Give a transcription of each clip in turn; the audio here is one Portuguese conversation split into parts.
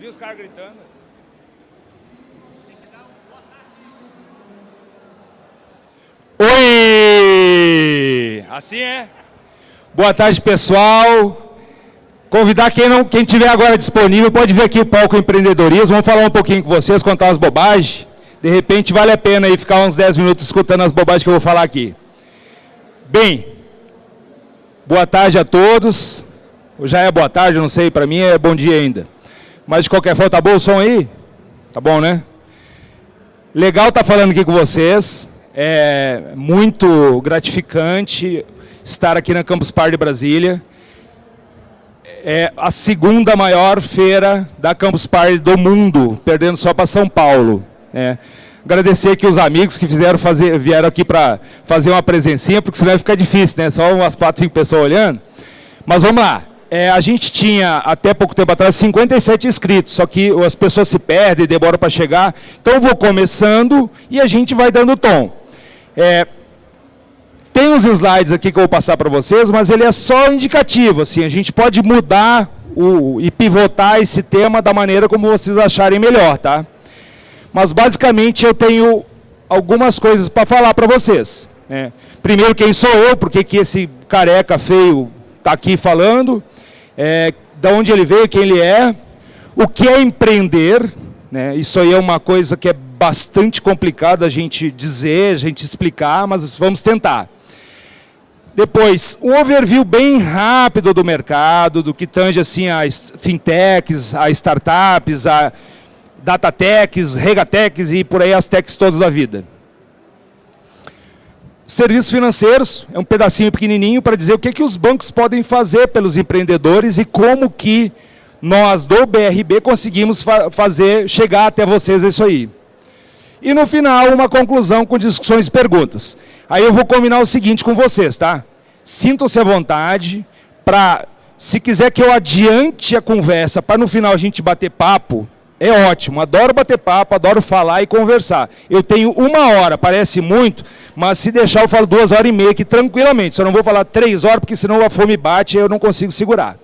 vi os caras gritando. Oi! Assim é. Boa tarde, pessoal. Convidar quem não, quem tiver agora disponível, pode vir aqui o palco empreendedorismo. Vamos falar um pouquinho com vocês, contar umas bobagens. De repente vale a pena aí ficar uns 10 minutos escutando as bobagens que eu vou falar aqui. Bem, boa tarde a todos. Já é boa tarde, não sei, para mim é bom dia ainda. Mas de qualquer forma, tá bom o som aí? Tá bom, né? Legal estar tá falando aqui com vocês. É muito gratificante estar aqui na Campus Party de Brasília. É a segunda maior feira da Campus Party do mundo, perdendo só para São Paulo. É. Agradecer aqui os amigos que fizeram fazer, vieram aqui para fazer uma presencinha, porque senão vai ficar difícil, né? Só umas quatro, cinco pessoas olhando. Mas vamos lá. É, a gente tinha, até pouco tempo atrás, 57 inscritos, só que as pessoas se perdem, demoram para chegar. Então eu vou começando e a gente vai dando tom. É, tem uns slides aqui que eu vou passar para vocês, mas ele é só indicativo. Assim, a gente pode mudar o, e pivotar esse tema da maneira como vocês acharem melhor. Tá? Mas basicamente eu tenho algumas coisas para falar para vocês. Né? Primeiro, quem sou eu, porque que esse careca feio está aqui falando, é, da onde ele veio, quem ele é, o que é empreender, né? isso aí é uma coisa que é bastante complicado a gente dizer, a gente explicar, mas vamos tentar. Depois, um overview bem rápido do mercado, do que tange assim as fintechs, as startups, a datatechs, regatechs e por aí as techs todas da vida. Serviços financeiros, é um pedacinho pequenininho para dizer o que, que os bancos podem fazer pelos empreendedores e como que nós do BRB conseguimos fa fazer, chegar até vocês isso aí. E no final, uma conclusão com discussões e perguntas. Aí eu vou combinar o seguinte com vocês, tá? Sintam-se à vontade para, se quiser que eu adiante a conversa, para no final a gente bater papo, é ótimo. Adoro bater papo, adoro falar e conversar. Eu tenho uma hora, parece muito, mas se deixar eu falo duas horas e meia aqui tranquilamente. Só não vou falar três horas, porque senão a fome bate e eu não consigo segurar.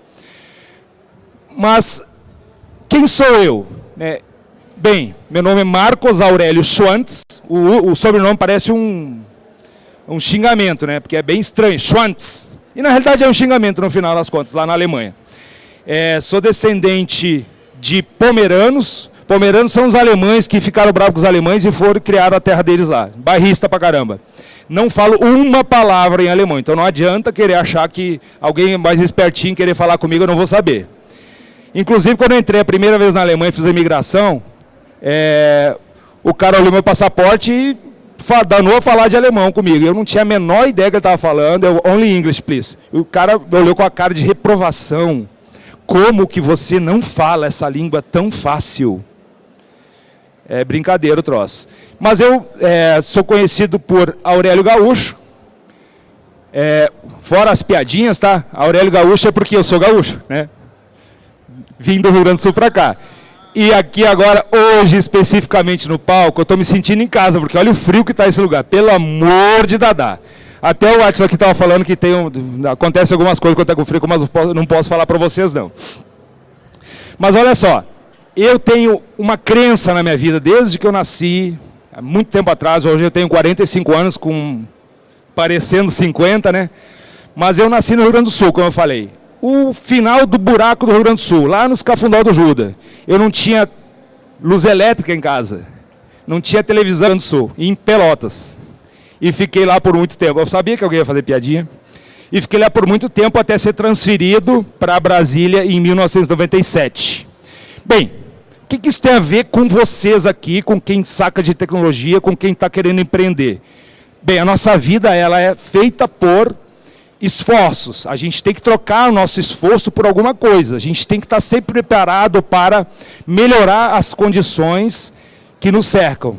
Mas, quem sou eu? É, Bem, meu nome é Marcos Aurélio Schwantz. O, o sobrenome parece um, um xingamento, né? Porque é bem estranho, Schwantz. E na realidade é um xingamento no final das contas, lá na Alemanha. É, sou descendente de pomeranos. Pomeranos são os alemães que ficaram bravos com os alemães e foram criar a terra deles lá. Bairrista pra caramba. Não falo uma palavra em alemão, então não adianta querer achar que alguém mais espertinho querer falar comigo, eu não vou saber. Inclusive, quando eu entrei a primeira vez na Alemanha e fiz a imigração, é, o cara olhou meu passaporte e danou a falar de alemão comigo. Eu não tinha a menor ideia que ele estava falando. Eu, only English, please. o cara olhou com a cara de reprovação. Como que você não fala essa língua tão fácil? É brincadeira o troço. Mas eu é, sou conhecido por Aurélio Gaúcho. É, fora as piadinhas, tá? Aurélio Gaúcho é porque eu sou gaúcho, né? Vim do Rio Grande do Sul para cá. E aqui agora, hoje especificamente no palco, eu estou me sentindo em casa, porque olha o frio que está esse lugar. Pelo amor de Dadá. Até o Watson aqui estava falando que tem um, acontece algumas coisas quando está com frio, mas não posso falar para vocês não. Mas olha só, eu tenho uma crença na minha vida desde que eu nasci, há muito tempo atrás, hoje eu tenho 45 anos, com parecendo 50, né? Mas eu nasci no Rio Grande do Sul, como eu falei o final do buraco do Rio Grande do Sul, lá nos Cafundó do Juda. Eu não tinha luz elétrica em casa, não tinha televisão no Sul, em Pelotas. E fiquei lá por muito tempo. Eu sabia que alguém ia fazer piadinha. E fiquei lá por muito tempo até ser transferido para Brasília em 1997. Bem, o que, que isso tem a ver com vocês aqui, com quem saca de tecnologia, com quem está querendo empreender? Bem, a nossa vida ela é feita por esforços. A gente tem que trocar o nosso esforço por alguma coisa. A gente tem que estar sempre preparado para melhorar as condições que nos cercam.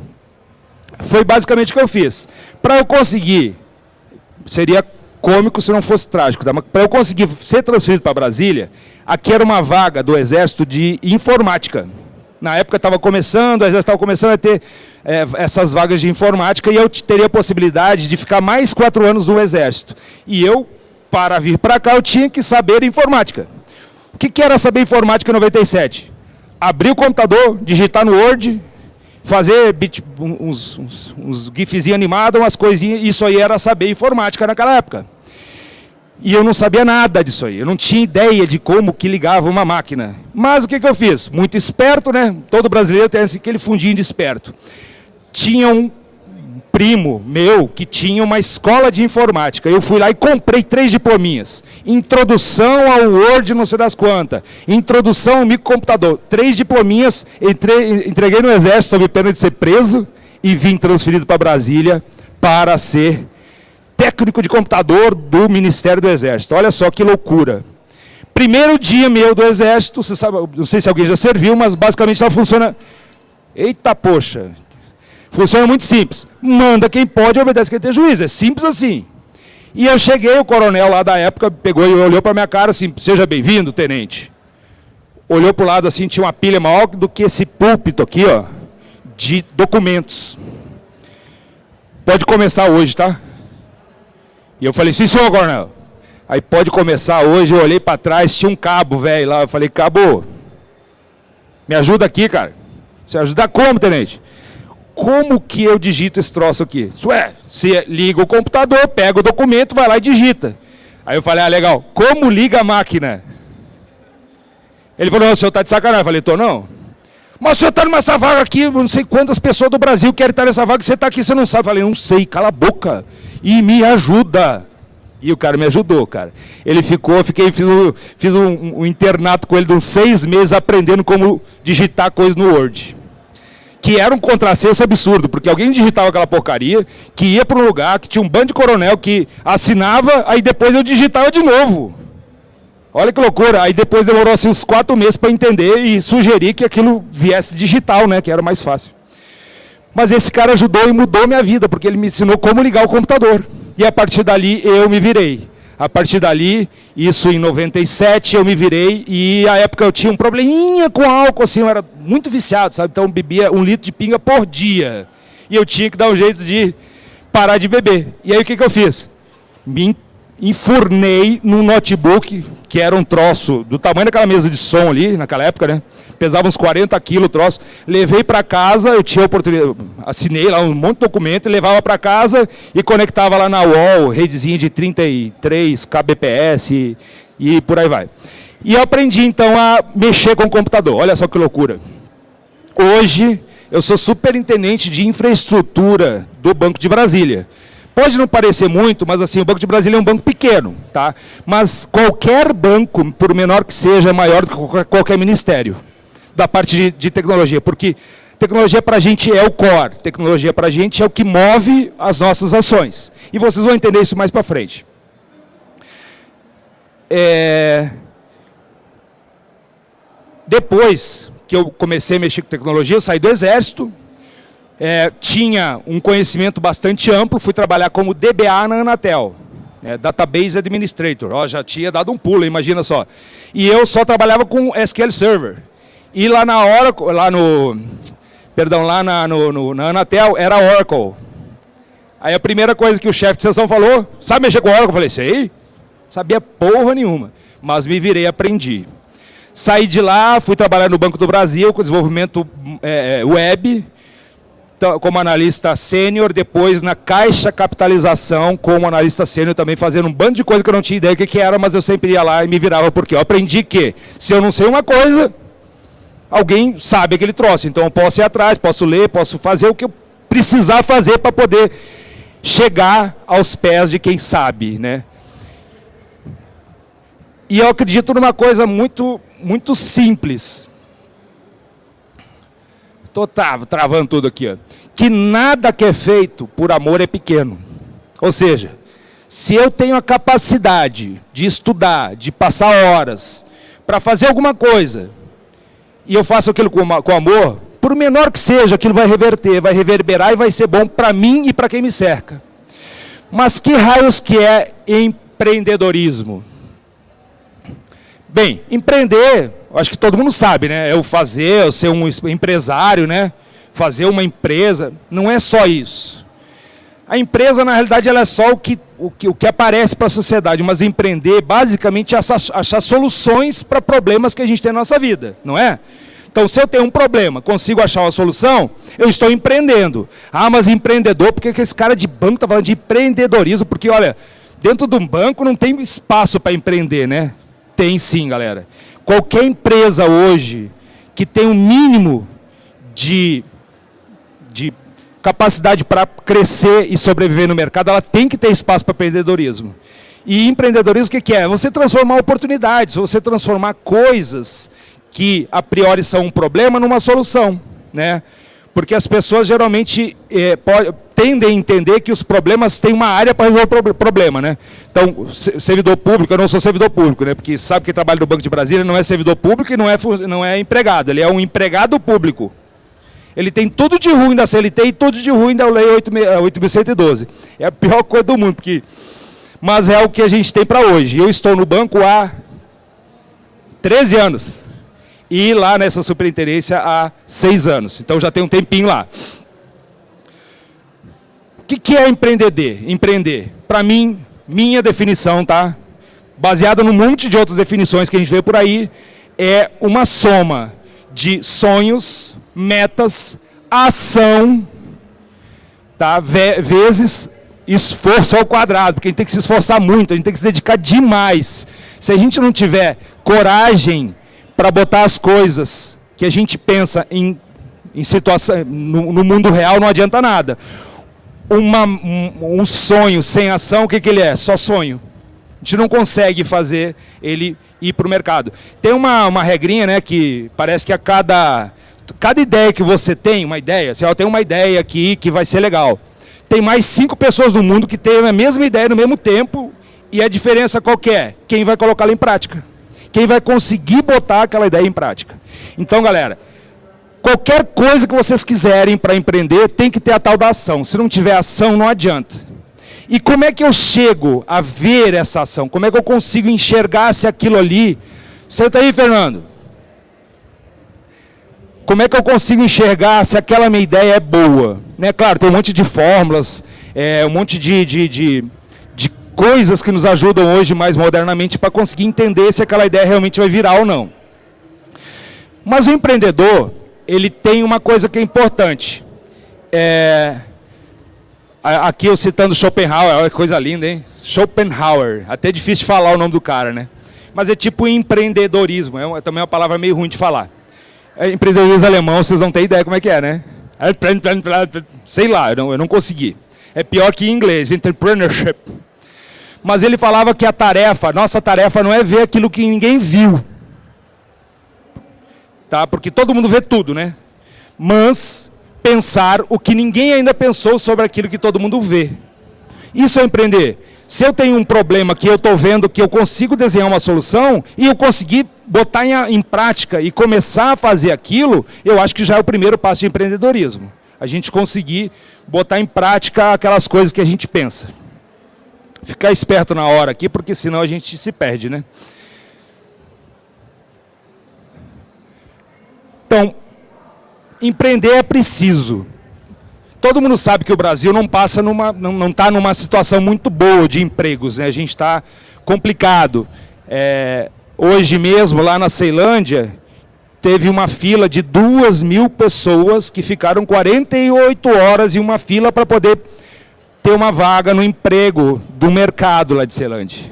Foi basicamente o que eu fiz. Para eu conseguir, seria cômico se não fosse trágico, tá? para eu conseguir ser transferido para Brasília, aqui era uma vaga do Exército de informática. Na época estava começando, o Exército estava começando a ter é, essas vagas de informática e eu teria a possibilidade de ficar mais quatro anos no Exército. E eu, para vir para cá, eu tinha que saber informática. O que, que era saber informática em 97? abrir o computador, digitar no Word, fazer uns, uns, uns gifzinhos animados, umas coisinhas, isso aí era saber informática naquela época. E eu não sabia nada disso aí, eu não tinha ideia de como que ligava uma máquina. Mas o que, que eu fiz? Muito esperto, né? Todo brasileiro tem aquele fundinho de esperto. Tinha um primo meu que tinha uma escola de informática. Eu fui lá e comprei três diplominhas. Introdução ao Word, não sei das quantas. Introdução ao microcomputador. Três diplominhas, entrei, entreguei no exército sob pena de ser preso e vim transferido para Brasília para ser técnico de computador do Ministério do Exército. Olha só que loucura. Primeiro dia meu do Exército, sabe, não sei se alguém já serviu, mas basicamente ela funciona... Eita, poxa, Funciona muito simples. Manda quem pode, obedece quem tem juízo. É simples assim. E eu cheguei, o coronel lá da época pegou e olhou para minha cara assim, seja bem-vindo, tenente. Olhou para o lado assim, tinha uma pilha maior do que esse púlpito aqui, ó, de documentos. Pode começar hoje, tá? E eu falei, sim, senhor coronel. Aí pode começar hoje, eu olhei para trás, tinha um cabo, velho, lá. Eu falei, cabo, me ajuda aqui, cara. Você ajuda como, tenente? Como que eu digito esse troço aqui? Ué, você liga o computador, pega o documento, vai lá e digita. Aí eu falei, ah, legal, como liga a máquina? Ele falou, o senhor está de sacanagem. Eu falei, tô não. Mas o senhor está nessa vaga aqui, não sei quantas pessoas do Brasil querem estar nessa vaga, você está aqui, você não sabe. Eu falei, não sei, cala a boca e me ajuda. E o cara me ajudou, cara. Ele ficou, fiquei, fiz, um, fiz um, um internato com ele de uns seis meses aprendendo como digitar coisas no Word que era um contrassenso absurdo, porque alguém digitava aquela porcaria, que ia para um lugar, que tinha um bando de coronel que assinava, aí depois eu digitava de novo. Olha que loucura. Aí depois demorou assim, uns quatro meses para entender e sugerir que aquilo viesse digital, né, que era mais fácil. Mas esse cara ajudou e mudou minha vida, porque ele me ensinou como ligar o computador. E a partir dali eu me virei. A partir dali, isso em 97, eu me virei e a época eu tinha um probleminha com álcool, assim, eu era muito viciado, sabe? Então eu bebia um litro de pinga por dia. E eu tinha que dar um jeito de parar de beber. E aí o que, que eu fiz? Me enfurnei num notebook, que era um troço do tamanho daquela mesa de som ali, naquela época, né? Pesava uns 40 quilos o troço. Levei para casa, eu tinha oportunidade, assinei lá um monte de documento, levava para casa e conectava lá na UOL, redezinha de 33 kbps e, e por aí vai. E eu aprendi então a mexer com o computador. Olha só que loucura. Hoje eu sou superintendente de infraestrutura do Banco de Brasília. Pode não parecer muito, mas assim, o Banco de Brasília é um banco pequeno, tá? Mas qualquer banco, por menor que seja, é maior do que qualquer, ministério da parte de, de tecnologia, porque tecnologia para a gente é o core, tecnologia para a gente é o que move as nossas ações. E vocês vão entender isso mais para frente. É... Depois que eu comecei a mexer com tecnologia, eu saí do exército, é, tinha um conhecimento bastante amplo, fui trabalhar como DBA na Anatel, é, Database Administrator, Ó, já tinha dado um pulo, imagina só. E eu só trabalhava com SQL Server. E lá na hora, lá no, perdão, lá na, no, no, na Anatel era Oracle. Aí a primeira coisa que o chefe de sessão falou, sabe mexer com Oracle? Eu falei, sei, sabia porra nenhuma, mas me virei e aprendi. Saí de lá, fui trabalhar no Banco do Brasil com desenvolvimento é, é web, como analista sênior, depois na Caixa Capitalização como analista sênior também fazendo um bando de coisa que eu não tinha ideia que, que era, mas eu sempre ia lá e me virava porque eu aprendi que se eu não sei uma coisa, alguém sabe aquele troço. Então eu posso ir atrás, posso ler, posso fazer o que eu precisar fazer para poder chegar aos pés de quem sabe, né? E eu acredito numa coisa muito, muito simples. Estou travando tudo aqui. Ó. Que nada que é feito por amor é pequeno. Ou seja, se eu tenho a capacidade de estudar, de passar horas, para fazer alguma coisa, e eu faço aquilo com, com amor, por menor que seja, aquilo vai reverter, vai reverberar e vai ser bom para mim e para quem me cerca. Mas que raios que é empreendedorismo? Bem, empreender, acho que todo mundo sabe, né? É o fazer, é o ser um empresário, né? Fazer uma empresa, não é só isso. A empresa, na realidade, ela é só o que, o que, o que aparece para a sociedade, mas empreender, basicamente, é achar, achar soluções para problemas que a gente tem na nossa vida, não é? Então, se eu tenho um problema, consigo achar uma solução, eu estou empreendendo. Ah, mas empreendedor, por que esse cara de banco está falando de empreendedorismo? Porque, olha, dentro de um banco não tem espaço para empreender, né? Tem sim, galera. Qualquer empresa hoje que tem um mínimo de, de capacidade para crescer e sobreviver no mercado, ela tem que ter espaço para empreendedorismo. E empreendedorismo o que, é? Você transformar oportunidades, você transformar coisas que a priori são um problema numa solução. Né? Porque as pessoas geralmente é, tendem a entender que os problemas têm uma área para resolver o problema. Né? Então, servidor público, eu não sou servidor público, né? porque sabe que trabalha no Banco de Brasília não é servidor público e não é, não é empregado, ele é um empregado público. Ele tem tudo de ruim da CLT e tudo de ruim da Lei 8.112. É a pior coisa do mundo, porque mas é o que a gente tem para hoje. Eu estou no banco há 13 anos e lá nessa superintendência há 6 anos. Então já tem um tempinho lá. O que, que é empreender? Empreender, para mim, minha definição, tá? Baseada num monte de outras definições que a gente vê por aí, é uma soma de sonhos, metas, ação, tá? vezes esforço ao quadrado, porque a gente tem que se esforçar muito, a gente tem que se dedicar demais. Se a gente não tiver coragem para botar as coisas que a gente pensa em, em situação, no, no mundo real, não adianta nada. Uma, um, um, sonho sem ação, o que, que ele é? Só sonho. A gente não consegue fazer ele ir para o mercado. Tem uma, uma regrinha né, que parece que a cada, cada ideia que você tem, uma ideia, você tem uma ideia aqui que vai ser legal tem mais cinco pessoas no mundo que têm a mesma ideia no mesmo tempo e a diferença qual é? Quem vai colocá-la em prática. Quem vai conseguir botar aquela ideia em prática. Então, galera, qualquer coisa que vocês quiserem para empreender, tem que ter a tal da ação. Se não tiver ação, não adianta. E como é que eu chego a ver essa ação? Como é que eu consigo enxergar se aquilo ali... Senta aí, Fernando. Como é que eu consigo enxergar se aquela minha ideia é boa? Né? Claro, tem um monte de fórmulas, é, um monte de, de, de, coisas que nos ajudam hoje mais modernamente para conseguir entender se aquela ideia realmente vai virar ou não. Mas o empreendedor, ele tem uma coisa que é importante. É, aqui eu citando Schopenhauer, olha que coisa linda, hein? Schopenhauer, até difícil de falar o nome do cara, né? Mas é tipo empreendedorismo, é também uma palavra meio ruim de falar. É, empreendedorismo alemão, vocês não têm ideia como é que é, né? É, sei lá, eu não, eu não consegui. É pior que em inglês, entrepreneurship. Mas ele falava que a tarefa, nossa tarefa não é ver aquilo que ninguém viu. Tá? Porque todo mundo vê tudo, né? Mas pensar o que ninguém ainda pensou sobre aquilo que todo mundo vê. Isso é empreender. Se eu tenho um problema que eu estou vendo que eu consigo desenhar uma solução e eu conseguir botar em, em, prática e começar a fazer aquilo, eu acho que já é o primeiro passo de empreendedorismo. A gente conseguir botar em prática aquelas coisas que a gente pensa. Ficar esperto na hora aqui, porque senão a gente se perde, né? Então, empreender é preciso. Todo mundo sabe que o Brasil não passa numa, não está numa situação muito boa de empregos, né? A gente está complicado. É, hoje mesmo, lá na Ceilândia, teve uma fila de duas mil pessoas que ficaram 48 horas em uma fila para poder ter uma vaga no emprego do mercado lá de Ceilândia.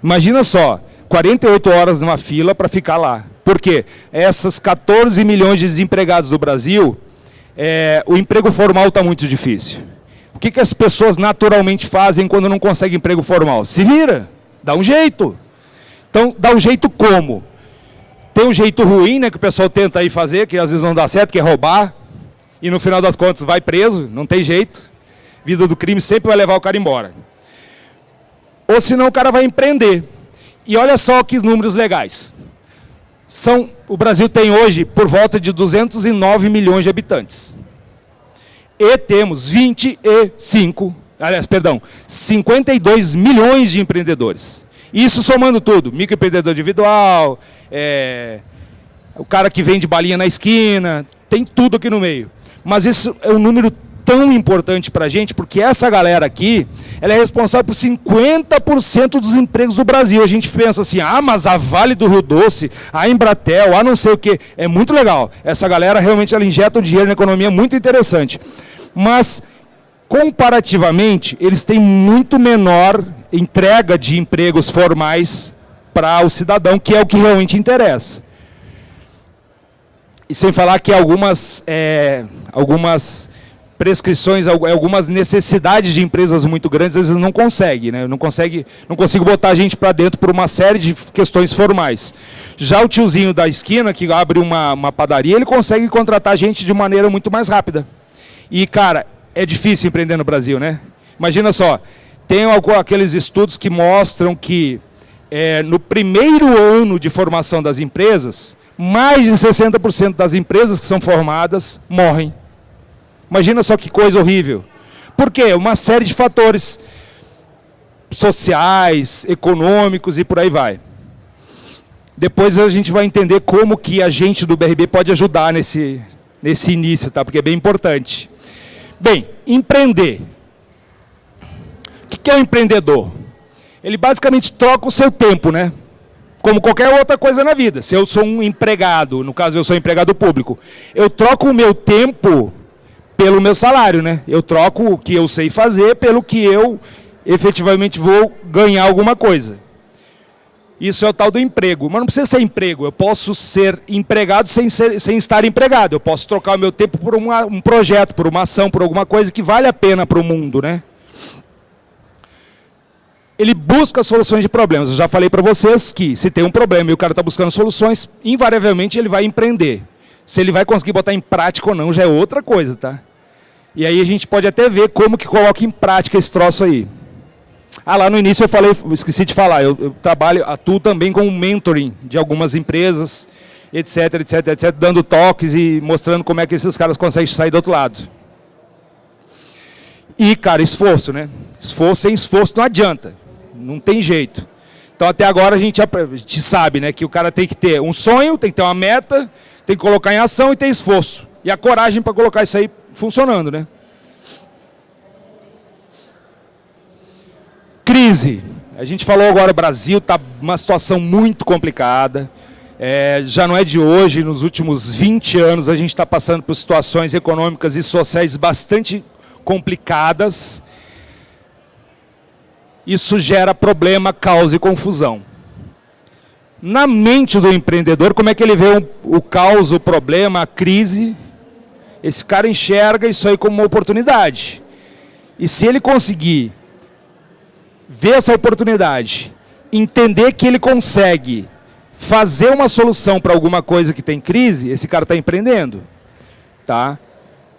Imagina só, 48 horas numa fila para ficar lá. Por quê? Essas 14 milhões de desempregados do Brasil é, o emprego formal está muito difícil. O que, que as pessoas naturalmente fazem quando não conseguem emprego formal? Se vira, dá um jeito. Então, dá um jeito como? Tem um jeito ruim, né, que o pessoal tenta aí fazer, que às vezes não dá certo, que é roubar, e no final das contas vai preso, não tem jeito. Vida do crime sempre vai levar o cara embora. Ou senão o cara vai empreender. E olha só que números legais. São, o Brasil tem hoje por volta de 209 milhões de habitantes. E temos 25, aliás, perdão, 52 milhões de empreendedores. Isso somando tudo, microempreendedor individual, é, o cara que vende balinha na esquina, tem tudo aqui no meio. Mas isso é um número tão importante para a gente, porque essa galera aqui, ela é responsável por 50% dos empregos do Brasil. A gente pensa assim, ah, mas a Vale do Rio Doce, a Embratel, a não sei o quê. É muito legal. Essa galera realmente ela injeta o dinheiro na economia, muito interessante. Mas, comparativamente, eles têm muito menor entrega de empregos formais para o cidadão, que é o que realmente interessa. E sem falar que algumas, é, algumas prescrições, algumas necessidades de empresas muito grandes, às vezes não consegue, né? Não consegue, não consigo botar a gente para dentro por uma série de questões formais. Já o tiozinho da esquina que abre uma, uma padaria, ele consegue contratar gente de maneira muito mais rápida. E cara, é difícil empreender no Brasil, né? Imagina só, tem aqueles estudos que mostram que é, no primeiro ano de formação das empresas, mais de 60% das empresas que são formadas morrem. Imagina só que coisa horrível. Por quê? Uma série de fatores sociais, econômicos e por aí vai. Depois a gente vai entender como que a gente do BRB pode ajudar nesse, nesse início, tá? porque é bem importante. Bem, empreender. O que é o um empreendedor? Ele basicamente troca o seu tempo, né? Como qualquer outra coisa na vida. Se eu sou um empregado, no caso eu sou empregado público, eu troco o meu tempo pelo meu salário, né? Eu troco o que eu sei fazer pelo que eu efetivamente vou ganhar alguma coisa. Isso é o tal do emprego. Mas não precisa ser emprego. Eu posso ser empregado sem, ser, sem estar empregado. Eu posso trocar o meu tempo por uma, um projeto, por uma ação, por alguma coisa que vale a pena para o mundo, né? Ele busca soluções de problemas. Eu já falei para vocês que se tem um problema e o cara está buscando soluções, invariavelmente ele vai empreender. Se ele vai conseguir botar em prática ou não, já é outra coisa, tá? E aí a gente pode até ver como que coloca em prática esse troço aí. Ah, lá no início eu falei, esqueci de falar, eu, eu trabalho, atuo também com mentoring de algumas empresas, etc, etc, etc, dando toques e mostrando como é que esses caras conseguem sair do outro lado. E, cara, esforço, né? Esforço sem esforço não adianta, não tem jeito. Então, até agora a gente, a gente sabe né, que o cara tem que ter um sonho, tem que ter uma meta, tem que colocar em ação e ter esforço. E a coragem para colocar isso aí funcionando, né? Crise. A gente falou agora, o Brasil está uma situação muito complicada. É, já não é de hoje, nos últimos 20 anos a gente está passando por situações econômicas e sociais bastante complicadas. Isso gera problema, causa e confusão na mente do empreendedor, como é que ele vê o, o caos, o problema, a crise. Esse cara enxerga isso aí como uma oportunidade. E se ele conseguir ver essa oportunidade, entender que ele consegue fazer uma solução para alguma coisa que tem crise, esse cara está empreendendo. Tá?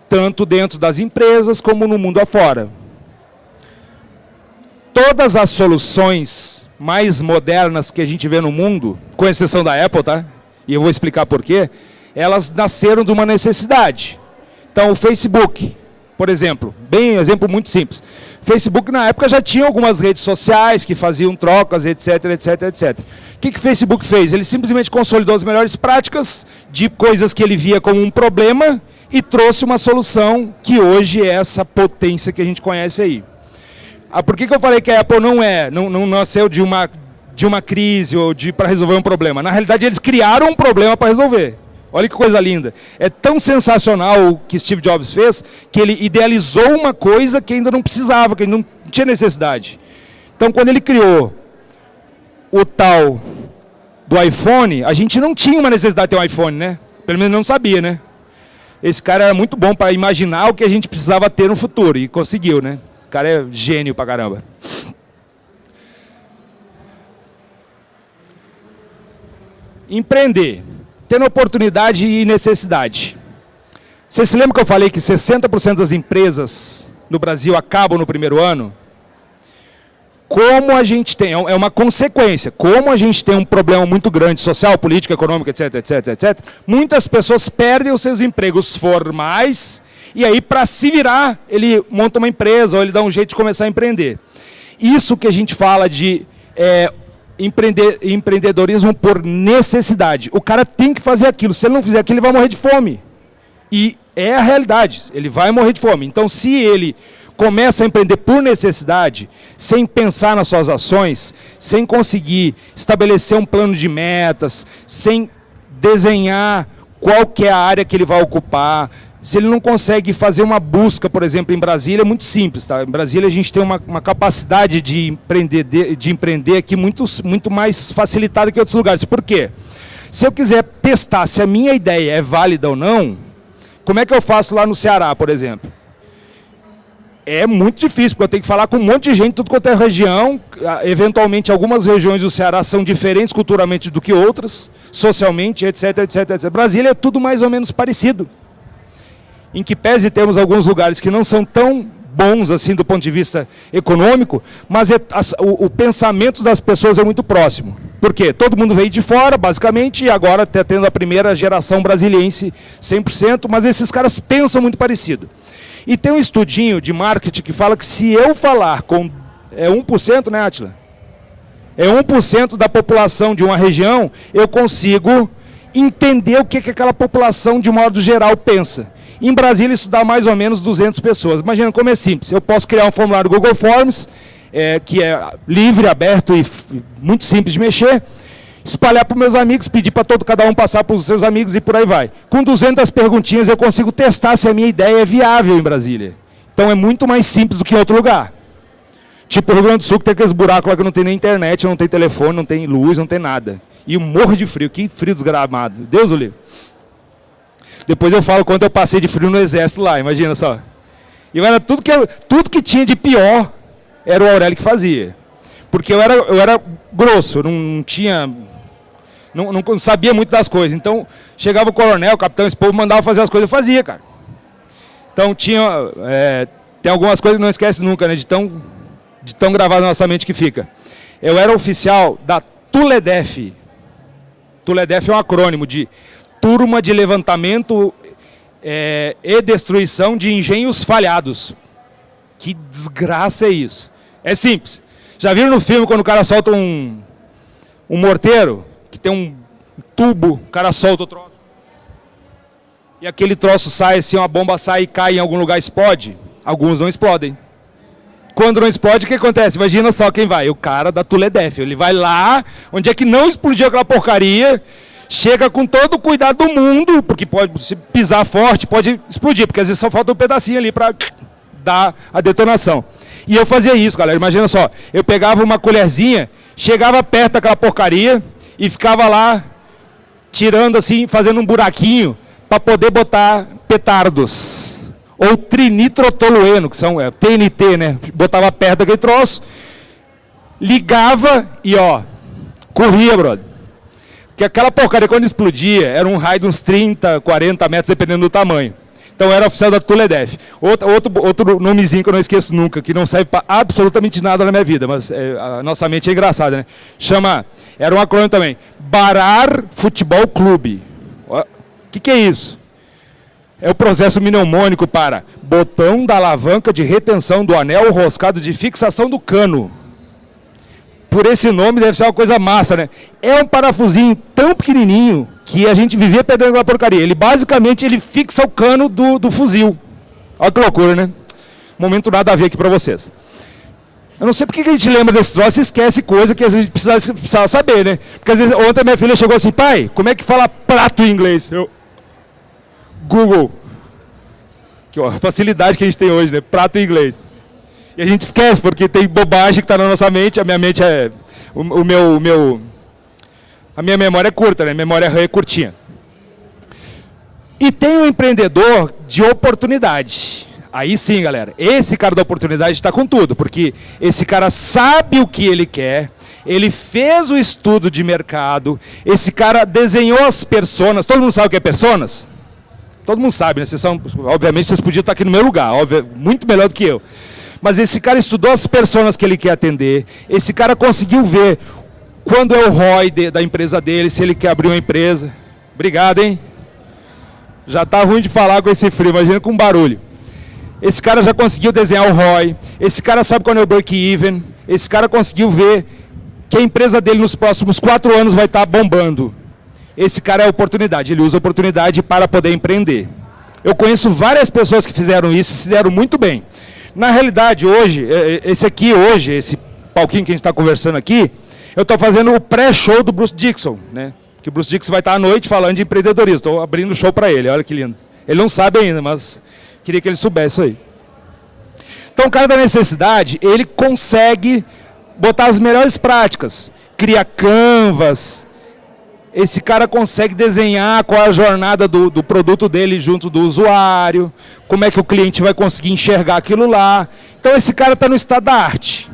Tanto dentro das empresas como no mundo afora. Todas as soluções mais modernas que a gente vê no mundo, com exceção da Apple, tá? E eu vou explicar por quê. Elas nasceram de uma necessidade. Então, o Facebook, por exemplo, bem, um exemplo muito simples. Facebook, na época, já tinha algumas redes sociais que faziam trocas, etc, etc, etc. O que, que o Facebook fez? Ele simplesmente consolidou as melhores práticas de coisas que ele via como um problema e trouxe uma solução que hoje é essa potência que a gente conhece aí. Ah, por que, que eu falei que a Apple não é, não, não nasceu de uma, de uma crise ou de para resolver um problema? Na realidade, eles criaram um problema para resolver. Olha que coisa linda. É tão sensacional o que Steve Jobs fez, que ele idealizou uma coisa que ainda não precisava, que ainda não tinha necessidade. Então, quando ele criou o tal do iPhone, a gente não tinha uma necessidade de ter um iPhone, né? Pelo menos não sabia, né? Esse cara era muito bom para imaginar o que a gente precisava ter no futuro, e conseguiu, né? Cara é gênio pra caramba. Empreender. Tendo oportunidade e necessidade. Você se lembra que eu falei que 60% das empresas no Brasil acabam no primeiro ano? Como a gente tem, é uma consequência, como a gente tem um problema muito grande, social, político, econômico, etc, etc, etc, muitas pessoas perdem os seus empregos formais e aí, para se virar, ele monta uma empresa ou ele dá um jeito de começar a empreender. Isso que a gente fala de é, empreender, empreendedorismo por necessidade. O cara tem que fazer aquilo. Se ele não fizer aquilo, ele vai morrer de fome. E É a realidade, ele vai morrer de fome. Então, se ele começa a empreender por necessidade, sem pensar nas suas ações, sem conseguir estabelecer um plano de metas, sem desenhar qual que é a área que ele vai ocupar, se ele não consegue fazer uma busca, por exemplo, em Brasília, é muito simples. Tá? Em Brasília a gente tem uma, uma capacidade de empreender, de, de empreender aqui muito, muito mais facilitada que em outros lugares. Por quê? Se eu quiser testar se a minha ideia é válida ou não, como é que eu faço lá no Ceará, por exemplo? É muito difícil, porque eu tenho que falar com um monte de gente, tudo quanto é região. Eventualmente, algumas regiões do Ceará são diferentes culturalmente do que outras, socialmente, etc, etc, etc. Brasília é tudo mais ou menos parecido. Em que pese temos alguns lugares que não são tão bons assim do ponto de vista econômico, mas é, o, o, pensamento das pessoas é muito próximo. Por quê? Todo mundo veio de fora, basicamente, e agora está tendo a primeira geração brasiliense 100%, mas esses caras pensam muito parecido. E tem um estudinho de marketing que fala que se eu falar com... É 1%, né, Atila? É 1% da população de uma região, eu consigo entender o que, que aquela população, de modo geral, pensa. Em Brasília, isso dá mais ou menos 200 pessoas. Imagina como é simples. Eu posso criar um formulário Google Forms, é, que é livre, aberto e muito simples de mexer, espalhar para meus amigos, pedir para todo cada um passar para os seus amigos e por aí vai. Com 200 perguntinhas eu consigo testar se a minha ideia é viável em Brasília. Então é muito mais simples do que em outro lugar. Tipo o Rio Grande do Sul que tem aqueles buracos lá que não tem nem internet, não tem telefone, não tem luz, não tem nada. E um morro de frio, que frio desgramado. Deus o livre. Depois eu falo quanto eu passei de frio no exército lá, imagina só. E era tudo que, tudo que tinha de pior era o Aurélio que fazia. Porque eu era, eu era grosso, não tinha não, não, sabia muito das coisas. Então, chegava o coronel, o capitão, esse povo mandava fazer as coisas, eu fazia, cara. Então, tinha, é, tem algumas coisas que não esquece nunca, né, de tão, de tão gravado na nossa mente que fica. Eu era oficial da TULEDEF. TULEDEF é um acrônimo de Turma de Levantamento é, e Destruição de Engenhos Falhados. Que desgraça é isso? É simples. Já viram no filme quando o cara solta um, um morteiro? que tem um tubo, o cara solta o troço. E aquele troço sai assim, uma bomba sai e cai em algum lugar, explode. Alguns não explodem. Quando não explode, o que acontece? Imagina só quem vai, o cara da Tuledef. Ele vai lá, onde é que não explodiu aquela porcaria, chega com todo o cuidado do mundo, porque pode se pisar forte, pode explodir, porque às vezes só falta um pedacinho ali para dar a detonação. E eu fazia isso, galera. Imagina só, eu pegava uma colherzinha, chegava perto daquela porcaria, e ficava lá tirando assim, fazendo um buraquinho para poder botar petardos. Ou trinitrotolueno, que são é, TNT, né? Botava perto daquele troço, ligava e ó, corria, brother. Porque aquela porcaria quando explodia, era um raio de uns 30, 40 metros, dependendo do tamanho. Então era oficial da Tuledef. Outro, outro, outro nomezinho que eu não esqueço nunca, que não serve para absolutamente nada na minha vida, mas é, a nossa mente é engraçada, né? Chama, era um acrônimo também, Barar Futebol Clube. O que, que é isso? É o processo mnemônico para botão da alavanca de retenção do anel roscado de fixação do cano. Por esse nome deve ser uma coisa massa, né? É um parafusinho tão pequenininho que a gente vivia pegando aquela porcaria. Ele basicamente ele fixa o cano do, do fuzil. Olha que loucura, né? Momento nada a ver aqui para vocês. Eu não sei porque que a gente lembra desse troço e esquece coisa que a gente precisava, precisava saber, né? Porque às vezes, ontem minha filha chegou assim, pai, como é que fala prato em inglês? Eu, Google. Que ó, facilidade que a gente tem hoje, né? Prato em inglês. E a gente esquece, porque tem bobagem que está na nossa mente, a minha mente é... O, o meu, o meu a minha memória é curta, né? Memória RAM é curtinha. E tem um empreendedor de oportunidade. Aí sim, galera. Esse cara da oportunidade está com tudo, porque esse cara sabe o que ele quer, ele fez o estudo de mercado, esse cara desenhou as personas. Todo mundo sabe o que é personas? Todo mundo sabe, né? Vocês são, obviamente vocês podiam estar aqui no meu lugar, óbvio, muito melhor do que eu. Mas esse cara estudou as personas que ele quer atender, esse cara conseguiu ver quando é o ROI de, da empresa dele, se ele quer abrir uma empresa. Obrigado, hein? Já está ruim de falar com esse frio, imagina com barulho. Esse cara já conseguiu desenhar o ROI, esse cara sabe quando é o break-even, esse cara conseguiu ver que a empresa dele nos próximos quatro anos vai estar tá bombando. Esse cara é oportunidade, ele usa oportunidade para poder empreender. Eu conheço várias pessoas que fizeram isso e se deram muito bem. Na realidade, hoje, é, é, esse aqui hoje, esse palquinho que a gente está conversando aqui, eu estou fazendo o pré-show do Bruce Dixon, né? Que o Bruce Dixon vai estar à noite falando de empreendedorismo. Estou abrindo o show para ele, olha que lindo. Ele não sabe ainda, mas queria que ele soubesse aí. Então, o cara da necessidade, ele consegue botar as melhores práticas. Cria canvas. Esse cara consegue desenhar qual é a jornada do, do produto dele junto do usuário, como é que o cliente vai conseguir enxergar aquilo lá. Então, esse cara está no estado da arte.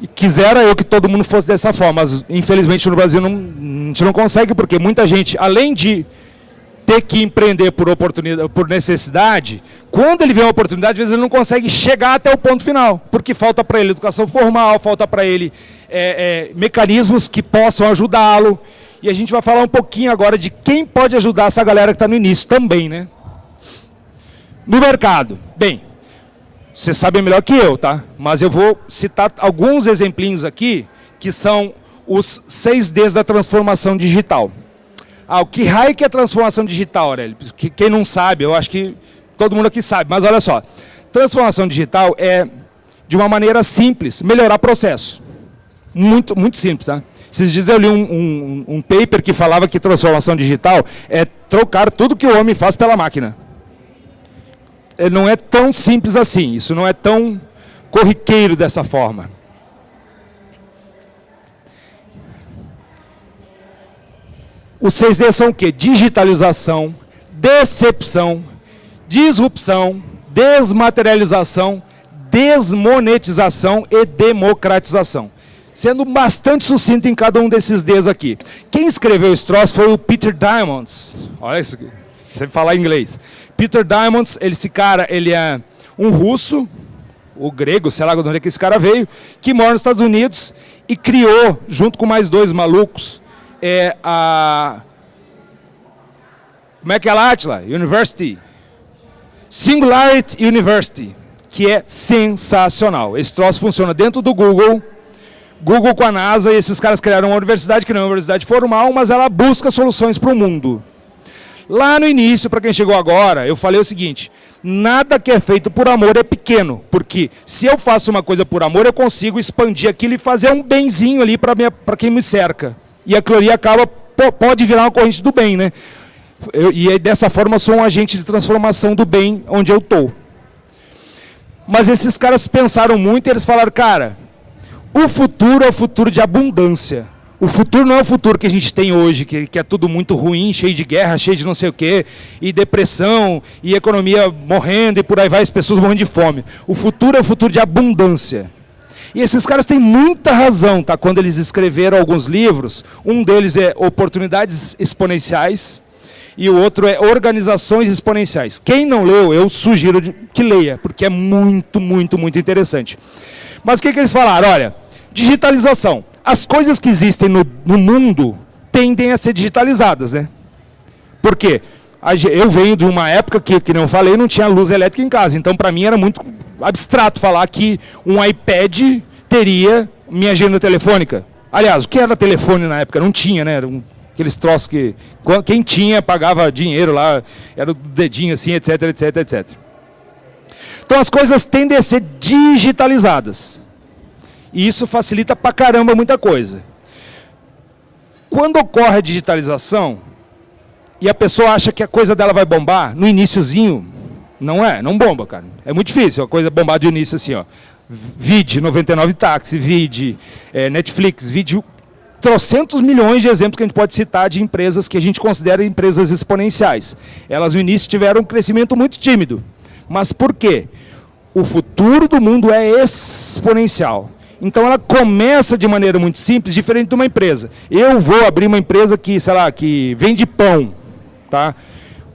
E quisera eu que todo mundo fosse dessa forma, mas infelizmente no Brasil não, a gente não consegue, porque muita gente, além de ter que empreender por oportunidade, por necessidade, quando ele vê uma oportunidade, às vezes ele não consegue chegar até o ponto final, porque falta para ele educação formal, falta para ele é, é, mecanismos que possam ajudá-lo. E a gente vai falar um pouquinho agora de quem pode ajudar essa galera que está no início também, né? No mercado. Bem, você sabe melhor que eu, tá? Mas eu vou citar alguns exemplinhos aqui, que são os seis Ds da transformação digital. Ah, o que raio que é transformação digital, Aurélio? Quem não sabe, eu acho que todo mundo aqui sabe, mas olha só. Transformação digital é, de uma maneira simples, melhorar processo. Muito, muito simples, tá? Esses dias eu li um, um, um paper que falava que transformação digital é trocar tudo que o homem faz pela máquina. É, não é tão simples assim, isso não é tão corriqueiro dessa forma. Os 6D são o quê? Digitalização, decepção, disrupção, desmaterialização, desmonetização e democratização. Sendo bastante sucinto em cada um desses Ds aqui. Quem escreveu esse troço foi o Peter Diamonds. Olha isso. Você falar inglês. Peter Diamonds, esse cara, ele é um russo, o grego, sei lá de onde é que esse cara veio, que mora nos Estados Unidos e criou, junto com mais dois malucos, é a... Como é que é lá, Atila? University. Singularity University, que é sensacional. Esse troço funciona dentro do Google, Google com a NASA, e esses caras criaram uma universidade que não é uma universidade formal, mas ela busca soluções para o mundo. Lá no início, para quem chegou agora, eu falei o seguinte, nada que é feito por amor é pequeno, porque se eu faço uma coisa por amor, eu consigo expandir aquilo e fazer um benzinho ali para quem me cerca e a cloria acaba, pode virar uma corrente do bem, né? Eu, e dessa forma eu sou um agente de transformação do bem onde eu estou. Mas esses caras pensaram muito e eles falaram, cara, o futuro é o futuro de abundância. O futuro não é o futuro que a gente tem hoje, que, que, é tudo muito ruim, cheio de guerra, cheio de não sei o quê, e depressão, e economia morrendo, e por aí vai, as pessoas morrendo de fome. O futuro é o futuro de abundância. E esses caras têm muita razão, tá? Quando eles escreveram alguns livros, um deles é Oportunidades Exponenciais e o outro é Organizações Exponenciais. Quem não leu, eu sugiro que leia, porque é muito, muito, muito interessante. Mas o que, que eles falaram? Olha, digitalização. As coisas que existem no, no mundo tendem a ser digitalizadas, né? Por quê? Eu venho de uma época que, que não falei, não tinha luz elétrica em casa. Então, para mim, era muito abstrato falar que um iPad teria minha agenda telefônica. Aliás, o que era telefone na época? Não tinha, né? Um, aqueles troços que... Quem tinha pagava dinheiro lá, era o dedinho assim, etc, etc, etc. Então as coisas tendem a ser digitalizadas. E isso facilita pra caramba muita coisa. Quando ocorre a digitalização, e a pessoa acha que a coisa dela vai bombar, no iníciozinho, não é, não bomba, cara. É muito difícil a coisa bombar de início assim, ó. Vide 99 táxi, vide é, Netflix, vide trocentos milhões de exemplos que a gente pode citar de empresas que a gente considera empresas exponenciais. Elas no início tiveram um crescimento muito tímido. Mas por quê? O futuro do mundo é exponencial. Então ela começa de maneira muito simples, diferente de uma empresa. Eu vou abrir uma empresa que, sei lá, que vende pão, tá?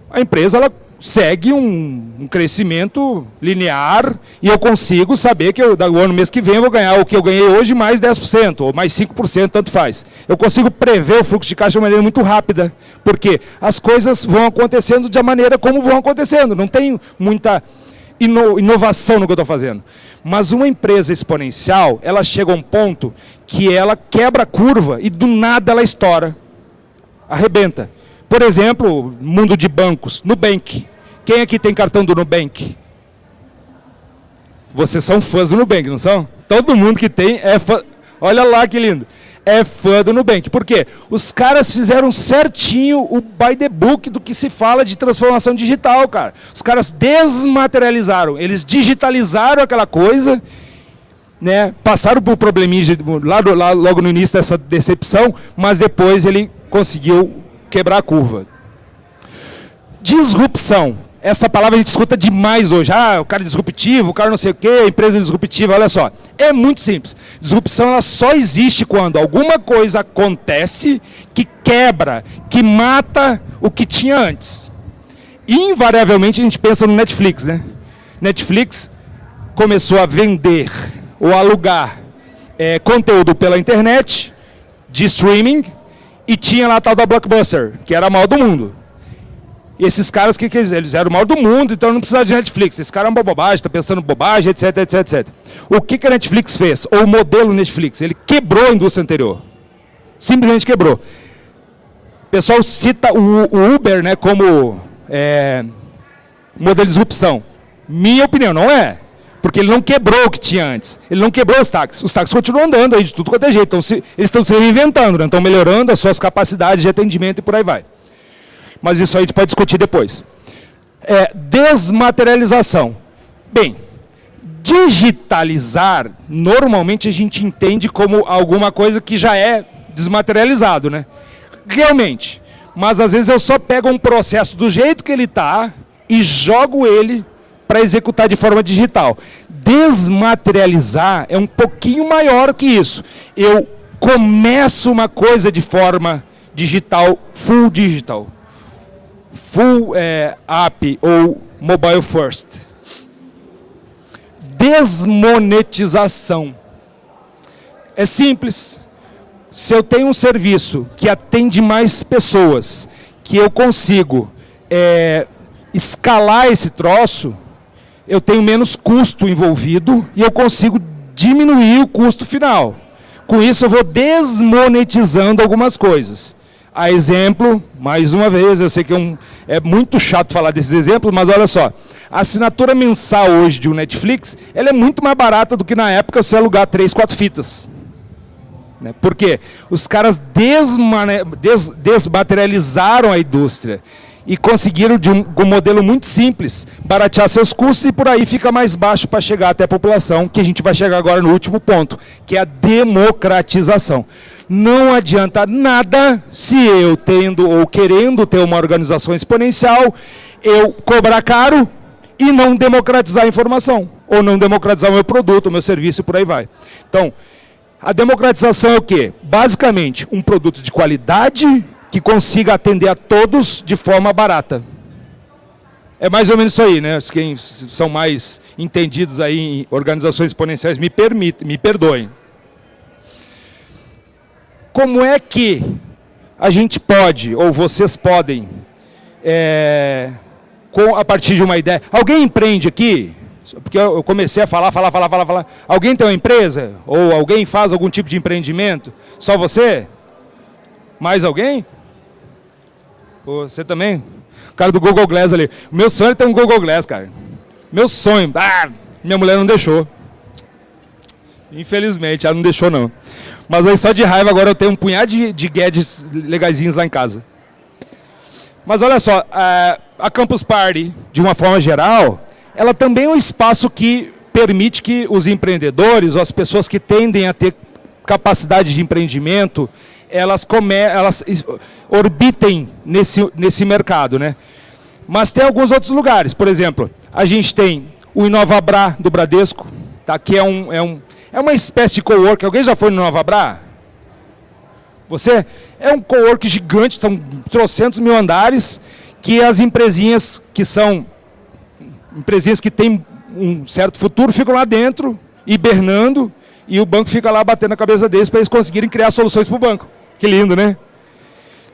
A empresa ela segue um, um, crescimento linear e eu consigo saber que eu, o ano mês que vem eu vou ganhar o que eu ganhei hoje mais 10% ou mais 5%, tanto faz. Eu consigo prever o fluxo de caixa de maneira muito rápida, porque as coisas vão acontecendo de maneira como vão acontecendo, não tem muita ino, inovação no que eu estou fazendo. Mas uma empresa exponencial, ela chega a um ponto que ela quebra a curva e do nada ela estoura, arrebenta. por exemplo, mundo de bancos, Nubank. Quem aqui tem cartão do Nubank? Vocês são fãs do Nubank, não são? Todo mundo que tem é fã. Olha lá que lindo. É fã do Nubank. Por quê? Os caras fizeram certinho o by the book do que se fala de transformação digital, cara. Os caras desmaterializaram, eles digitalizaram aquela coisa, né? passaram por probleminha lá, lá logo no início dessa decepção, mas depois ele conseguiu quebrar a curva. Disrupção essa palavra a gente escuta demais hoje. Ah, o cara é disruptivo, o cara não sei o quê, empresa é disruptiva. Olha só, é muito simples. Disrupção ela só existe quando alguma coisa acontece que quebra, que mata o que tinha antes. Invariavelmente a gente pensa no Netflix, né? Netflix começou a vender ou alugar é, conteúdo pela internet, de streaming, e tinha lá a tal da Blockbuster, que era a mal do mundo. E esses caras, que, que eles, eles eram o maior do mundo, então não precisava de Netflix. Esse cara é uma bobagem, está pensando bobagem, etc, etc, etc. O que, que a Netflix fez? Ou o modelo Netflix? Ele quebrou a indústria anterior. Simplesmente quebrou. O pessoal cita o, o Uber né, como é, modelo de disrupção. Minha opinião, não é. Porque ele não quebrou o que tinha antes. Ele não quebrou os táxis. Os táxis continuam andando aí de tudo quanto é jeito. Então, se, eles estão se reinventando, né? estão melhorando as suas capacidades de atendimento e por aí vai mas isso aí a gente pode discutir depois. É, desmaterialização. Bem, digitalizar, normalmente a gente entende como alguma coisa que já é desmaterializado, né? Realmente. Mas às vezes eu só pego um processo do jeito que ele está e jogo ele para executar de forma digital. Desmaterializar é um pouquinho maior que isso. Eu começo uma coisa de forma digital, full digital full é, app ou mobile first. Desmonetização. É simples. Se eu tenho um serviço que atende mais pessoas, que eu consigo é, escalar esse troço, eu tenho menos custo envolvido e eu consigo diminuir o custo final. Com isso eu vou desmonetizando algumas coisas. A exemplo, mais uma vez, eu sei que é, um, é muito chato falar desses exemplos, mas olha só. A assinatura mensal hoje de um Netflix, ela é muito mais barata do que na época você alugar três, quatro fitas. Né? Por quê? Os caras des, desmaterializaram a indústria e conseguiram, de um, um, modelo muito simples, baratear seus custos e por aí fica mais baixo para chegar até a população, que a gente vai chegar agora no último ponto, que é a democratização. Não adianta nada se eu tendo ou querendo ter uma organização exponencial, eu cobrar caro e não democratizar a informação, ou não democratizar o meu produto, o meu serviço e por aí vai. Então, a democratização é o quê? Basicamente, um produto de qualidade que consiga atender a todos de forma barata. É mais ou menos isso aí, né? Quem são mais entendidos aí em organizações exponenciais me, permitem, me perdoem como é que a gente pode, ou vocês podem, é, com, a partir de uma ideia... Alguém empreende aqui? Porque eu comecei a falar, falar, falar, falar, falar. Alguém tem uma empresa? Ou alguém faz algum tipo de empreendimento? Só você? Mais alguém? Você também? O cara do Google Glass ali. Meu sonho é ter um Google Glass, cara. Meu sonho. Ah, minha mulher não deixou. Infelizmente, ela não deixou não. Mas aí só de raiva agora eu tenho um punhado de, de gadgets legaisinhos lá em casa. Mas olha só, a, a Campus Party, de uma forma geral, ela também é um espaço que permite que os empreendedores, ou as pessoas que tendem a ter capacidade de empreendimento, elas, come, elas orbitem nesse, nesse mercado. Né? Mas tem alguns outros lugares, por exemplo, a gente tem o Inovabra do Bradesco, tá? que é um, é um, é uma espécie de cowork. Alguém já foi no Nova Bra? Você? É um cowork gigante, são trocentos mil andares, que as empresinhas que são empresinhas que têm um certo futuro ficam lá dentro, hibernando, e o banco fica lá batendo a cabeça deles para eles conseguirem criar soluções para o banco. Que lindo, né?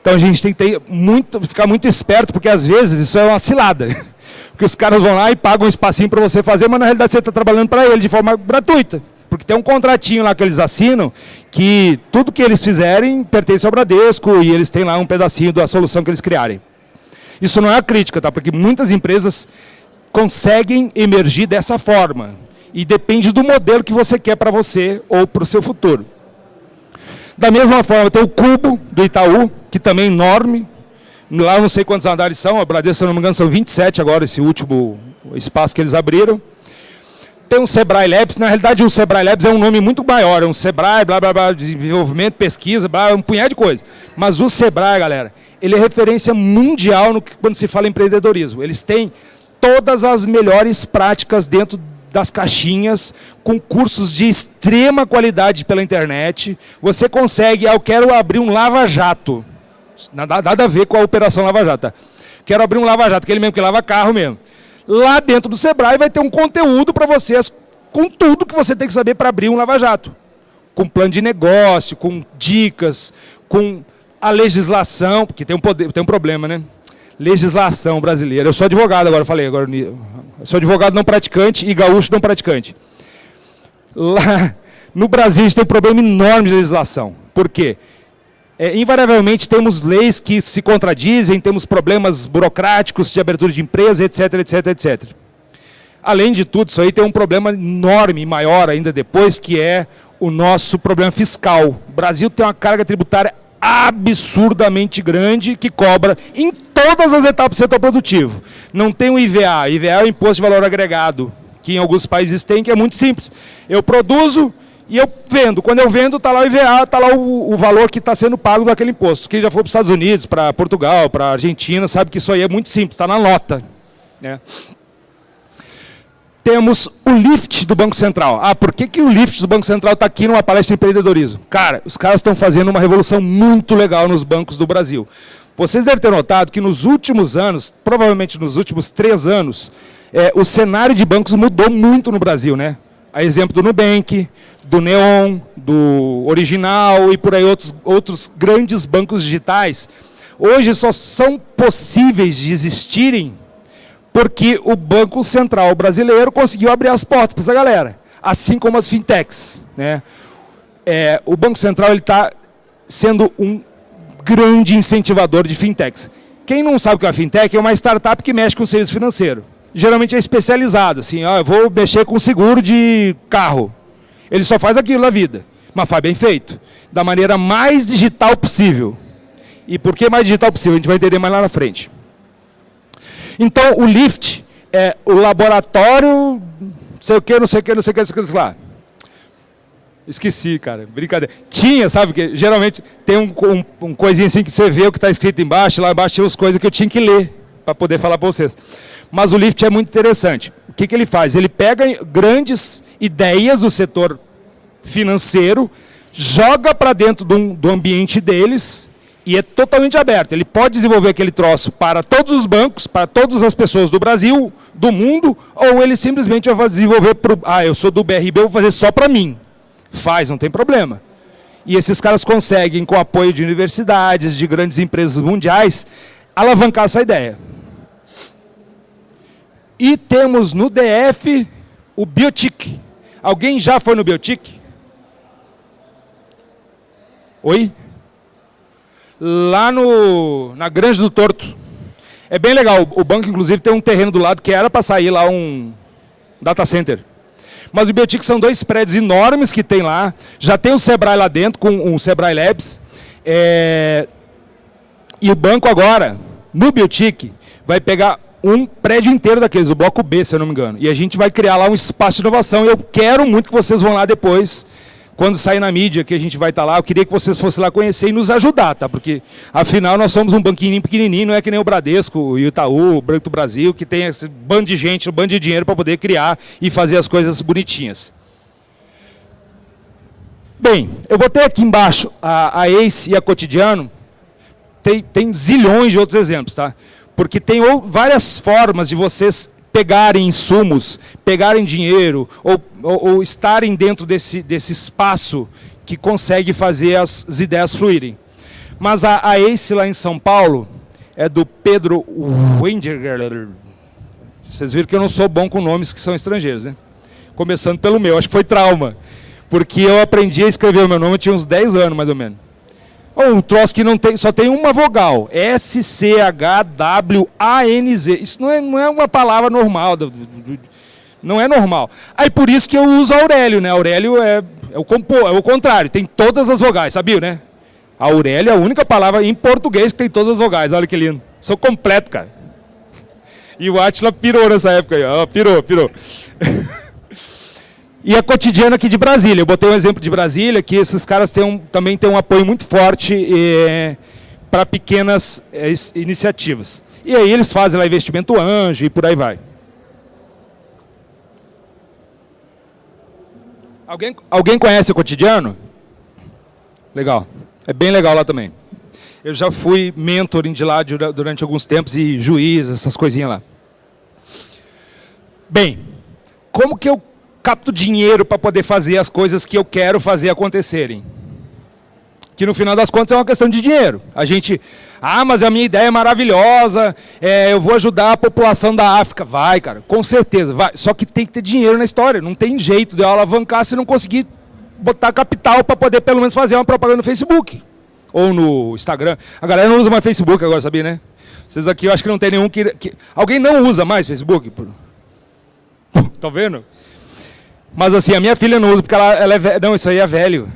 Então a gente tem que ter muito, ficar muito esperto, porque às vezes isso é uma cilada. Porque os caras vão lá e pagam um espacinho para você fazer, mas na realidade você está trabalhando para ele de forma gratuita. Porque tem um contratinho lá que eles assinam que tudo que eles fizerem pertence ao Bradesco e eles têm lá um pedacinho da solução que eles criarem. Isso não é crítica, tá? porque muitas empresas conseguem emergir dessa forma. E depende do modelo que você quer para você ou para o seu futuro. Da mesma forma, tem o Cubo do Itaú, que também é enorme. Lá não sei quantos andares são, a Bradesco, se não me engano, são 27 agora, esse último espaço que eles abriram. Tem o Sebrae Labs, na realidade o Sebrae Labs é um nome muito maior, é um Sebrae, blá, blá, blá, desenvolvimento, pesquisa, blá, um punhado de coisa. Mas o Sebrae, galera, ele é referência mundial no, quando se fala em empreendedorismo. Eles têm todas as melhores práticas dentro das caixinhas, com cursos de extrema qualidade pela internet. Você consegue, ah, eu quero abrir um lava-jato. Nada, nada, a ver com a operação lava-jato. Tá? Quero abrir um lava-jato, aquele mesmo que lava carro mesmo. Lá dentro do Sebrae vai ter um conteúdo para vocês, com tudo que você tem que saber para abrir um lava-jato. Com plano de negócio, com dicas, com a legislação, porque tem um, poder, tem um problema, né? Legislação brasileira. Eu sou advogado agora, falei agora. Sou advogado não praticante e gaúcho não praticante. Lá no Brasil a gente tem um problema enorme de legislação. Por quê? É, invariavelmente temos leis que se contradizem, temos problemas burocráticos de abertura de empresa, etc, etc, etc. Além de tudo, isso aí tem um problema enorme, maior ainda depois, que é o nosso problema fiscal. O Brasil tem uma carga tributária absurdamente grande que cobra em todas as etapas do setor produtivo. Não tem o IVA, IVA é o Imposto de Valor Agregado, que em alguns países tem, que é muito simples. Eu produzo e eu vendo. Quando eu vendo, está lá o IVA, está lá o, o, valor que está sendo pago daquele imposto. Quem já foi para os Estados Unidos, para Portugal, para Argentina, sabe que isso aí é muito simples, está na nota. Né? temos o lift do Banco Central. Ah, por que, que o lift do Banco Central está aqui numa palestra de empreendedorismo? Cara, os caras estão fazendo uma revolução muito legal nos bancos do Brasil. Vocês devem ter notado que nos últimos anos, provavelmente nos últimos três anos, é, o cenário de bancos mudou muito no Brasil, né? A exemplo do Nubank, do Neon, do Original e por aí outros, outros grandes bancos digitais. Hoje só são possíveis de existirem porque o Banco Central brasileiro conseguiu abrir as portas para essa galera, assim como as fintechs. Né? É, o Banco Central está sendo um grande incentivador de fintechs. Quem não sabe o que é uma fintech é uma startup que mexe com serviço financeiro. Geralmente é especializado, assim, ó, eu vou mexer com seguro de carro. Ele só faz aquilo na vida, mas faz bem feito, da maneira mais digital possível. E por que mais digital possível? A gente vai entender mais lá na frente. Então, o LIFT é o laboratório, sei o que, não sei o que, não sei o que, não sei o que, lá. Esqueci, cara, brincadeira. Tinha, sabe, que geralmente tem um, um, um coisinha assim que você vê o que está escrito embaixo, lá embaixo tinha as coisas que eu tinha que ler para poder falar para vocês. Mas o LIFT é muito interessante. O que, que ele faz? Ele pega grandes ideias do setor financeiro, joga para dentro do, do ambiente deles e é totalmente aberto. Ele pode desenvolver aquele troço para todos os bancos, para todas as pessoas do Brasil, do mundo, ou ele simplesmente vai desenvolver para ah, eu sou do BRB, eu vou fazer só para mim. Faz, não tem problema. E esses caras conseguem, com apoio de universidades, de grandes empresas mundiais, alavancar essa ideia. E temos no DF o Biotic. Alguém já foi no Biotic? Oi? lá no, na Grande do Torto. É bem legal, o banco inclusive tem um terreno do lado que era para sair lá um data center. Mas o Biotic são dois prédios enormes que tem lá, já tem o Sebrae lá dentro, com o Sebrae Labs. É... E o banco agora, no Biotic, vai pegar um prédio inteiro daqueles, o bloco B, se eu não me engano. E a gente vai criar lá um espaço de inovação. Eu quero muito que vocês vão lá depois quando sair na mídia que a gente vai estar tá lá, eu queria que vocês fossem lá conhecer e nos ajudar, tá? Porque, afinal, nós somos um banquinho pequenininho, não é que nem o Bradesco, o Itaú, o Branco do Brasil, que tem esse bando de gente, um bando de dinheiro para poder criar e fazer as coisas bonitinhas. Bem, eu botei aqui embaixo a, a ACE e a Cotidiano, tem, tem zilhões de outros exemplos, tá? Porque tem várias formas de vocês pegarem insumos, pegarem dinheiro, ou, ou, ou estarem dentro desse, desse espaço que consegue fazer as, as ideias fluírem. Mas a, a ACE lá em São Paulo é do Pedro Wendiger. Vocês viram que eu não sou bom com nomes que são estrangeiros, né? Começando pelo meu, acho que foi trauma. Porque eu aprendi a escrever o meu nome, eu tinha uns 10 anos, mais ou menos. Um troço que não tem, só tem uma vogal. S-C-H-W-A-N-Z. Isso não é, não é uma palavra normal. Não é normal. Aí por isso que eu uso Aurélio, né? Aurélio é, é, o, compo, é o contrário, tem todas as vogais, sabia, né? Aurélio é a única palavra em português que tem todas as vogais. Olha que lindo. Sou completo, cara. E o Atila pirou nessa época aí. Ó, pirou, pirou. e a cotidiana aqui de Brasília. Eu botei um exemplo de Brasília, que esses caras têm um, também têm um apoio muito forte é, para pequenas é, iniciativas. E aí eles fazem lá investimento anjo e por aí vai. Alguém, alguém conhece o cotidiano? Legal. É bem legal lá também. Eu já fui mentoring de lá durante alguns tempos e juiz, essas coisinhas lá. Bem, como que eu capto dinheiro para poder fazer as coisas que eu quero fazer acontecerem? Que no final das contas é uma questão de dinheiro. A gente, ah, mas a minha ideia é maravilhosa, é, eu vou ajudar a população da África. Vai, cara, com certeza, vai. Só que tem que ter dinheiro na história. Não tem jeito de eu alavancar se não conseguir botar capital para poder pelo menos fazer uma propaganda no Facebook. Ou no Instagram. A galera não usa mais Facebook agora, sabia, né? Vocês aqui, eu acho que não tem nenhum que... que... Alguém não usa mais Facebook? Tá vendo? Mas assim, a minha filha não usa porque ela, ela é velha. Não, isso aí é velho.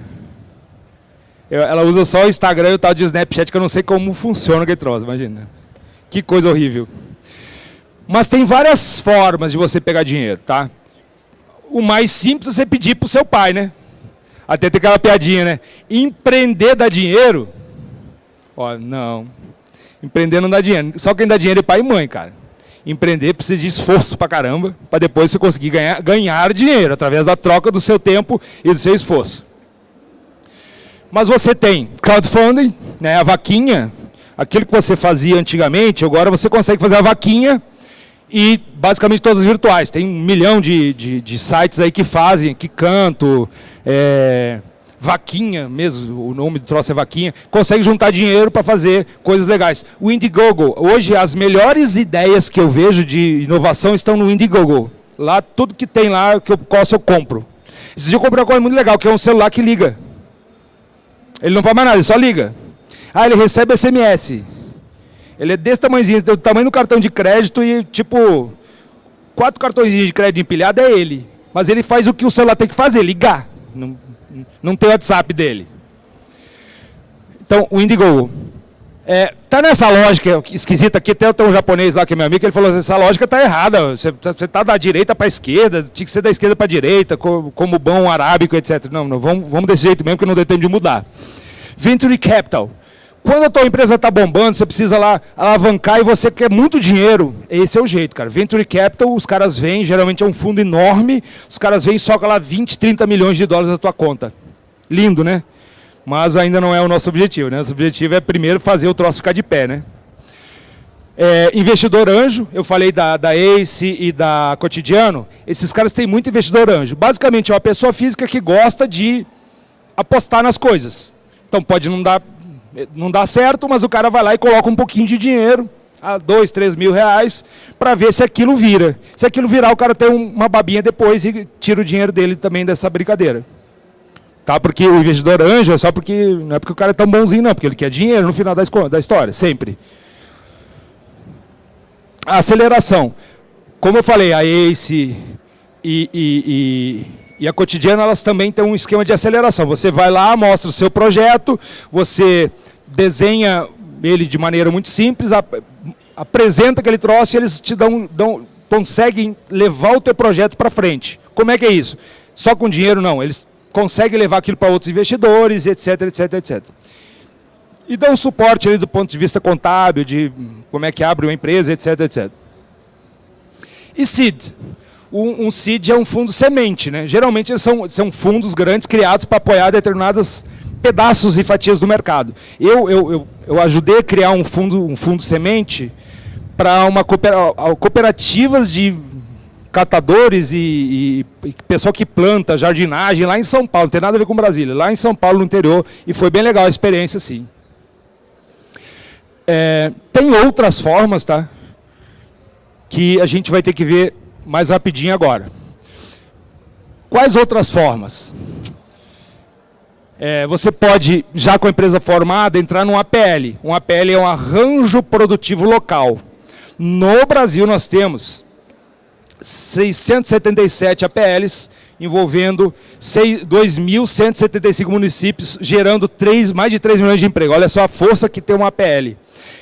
Eu, ela usa só o Instagram e o tal de Snapchat, que eu não sei como funciona aquele troço, imagina. Que coisa horrível. Mas tem várias formas de você pegar dinheiro, tá? O mais simples é você pedir para o seu pai, né? Até tem aquela piadinha, né? Empreender dá dinheiro? Ó, não. Empreender não dá dinheiro. Só quem dá dinheiro é pai e mãe, cara. Empreender precisa de esforço pra caramba, para depois você conseguir ganhar, ganhar dinheiro, através da troca do seu tempo e do seu esforço. Mas você tem crowdfunding, né, a vaquinha, aquilo que você fazia antigamente, agora você consegue fazer a vaquinha e basicamente todas virtuais. Tem um milhão de, de, de sites aí que fazem, que canto, é, vaquinha mesmo, o nome do troço é vaquinha, consegue juntar dinheiro para fazer coisas legais. O Indiegogo, hoje as melhores ideias que eu vejo de inovação estão no Indiegogo. Lá, tudo que tem lá, que eu posso, eu compro. Esse dia eu comprei uma coisa muito legal, que é um celular que liga. Ele não faz mais nada, ele só liga. Ah, ele recebe SMS. Ele é desse tamanhozinho, do tamanho do cartão de crédito e, tipo, quatro cartõezinhos de crédito empilhado é ele. Mas ele faz o que o celular tem que fazer, ligar. Não, não tem WhatsApp dele. Então, o Indiegogo. É, tá nessa lógica esquisita aqui, até tem um japonês lá que é meu amigo, ele falou essa lógica tá errada, você, você tá da direita para a esquerda, tinha que ser da esquerda para a direita, como, como bom arábico, etc. Não, não vamos, vamos desse jeito mesmo, que não deu tempo de mudar. Venture Capital. Quando a tua empresa está bombando, você precisa lá alavancar e você quer muito dinheiro, esse é o jeito, cara. Venture Capital, os caras vêm, geralmente é um fundo enorme, os caras vêm e socam lá 20, 30 milhões de dólares na tua conta. Lindo, né? Mas ainda não é o nosso objetivo, né? Nosso objetivo é primeiro fazer o troço ficar de pé, né? É, investidor anjo, eu falei da, da ACE e da Cotidiano, esses caras têm muito investidor anjo. Basicamente é uma pessoa física que gosta de apostar nas coisas. Então pode não dar não dá certo, mas o cara vai lá e coloca um pouquinho de dinheiro, a dois, três mil reais, para ver se aquilo vira. Se aquilo virar, o cara tem uma babinha depois e tira o dinheiro dele também dessa brincadeira. Tá? Porque o investidor anjo é só porque, não é porque o cara é tão bonzinho não, porque ele quer dinheiro no final da, história, sempre. A aceleração. Como eu falei, a ACE e, e, e e a cotidiana elas também têm um esquema de aceleração. Você vai lá, mostra o seu projeto, você desenha ele de maneira muito simples, ap apresenta aquele troço e eles te dão, dão, conseguem levar o teu projeto para frente. Como é que é isso? Só com dinheiro não, eles conseguem levar aquilo para outros investidores, etc, etc, etc. E dão suporte ali do ponto de vista contábil, de como é que abre uma empresa, etc, etc. E SEED? Um, um é um fundo semente. Né? Geralmente são, são fundos grandes criados para apoiar determinados pedaços e fatias do mercado. Eu, eu, eu, eu ajudei a criar um fundo, um fundo semente para uma cooperativas de catadores e, e, e, pessoal que planta jardinagem lá em São Paulo, não tem nada a ver com Brasília, lá em São Paulo, no interior, e foi bem legal a experiência, sim. É, tem outras formas, tá? Que a gente vai ter que ver mais rapidinho agora. Quais outras formas? É, você pode, já com a empresa formada, entrar num APL. Um APL é um arranjo produtivo local. No Brasil nós temos 677 APLs, envolvendo 2.175 municípios, gerando 3, mais de 3 milhões de empregos. Olha só a força que tem uma APL.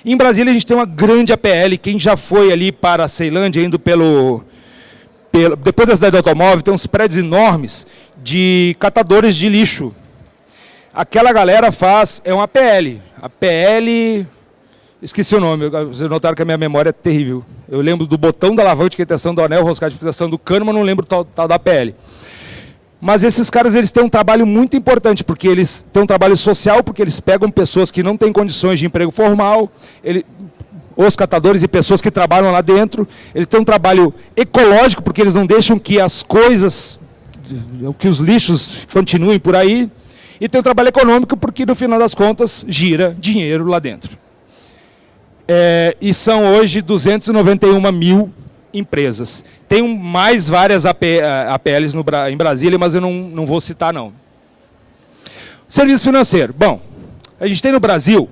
Em Brasília a gente tem uma grande APL, quem já foi ali para a Ceilândia, indo pelo, pelo... Depois da cidade do automóvel, tem uns prédios enormes de catadores de lixo. Aquela galera faz, é uma APL. A PL, esqueci o nome, vocês notaram que a minha memória é terrível. Eu lembro do botão da alavanca de quitação, do anel, roscado de fixação do cano, mas não lembro tal, tal da PL. Mas esses caras eles têm um trabalho muito importante, porque eles têm um trabalho social, porque eles pegam pessoas que não têm condições de emprego formal, ele, os catadores e pessoas que trabalham lá dentro. Eles têm um trabalho ecológico, porque eles não deixam que as coisas, que os lixos continuem por aí. E tem um trabalho econômico, porque no final das contas gira dinheiro lá dentro. É, e são hoje 291 mil empresas. Tem mais várias AP, APLs no, em Brasília, mas eu não, não vou citar, não. Serviço financeiro. Bom, a gente tem no Brasil,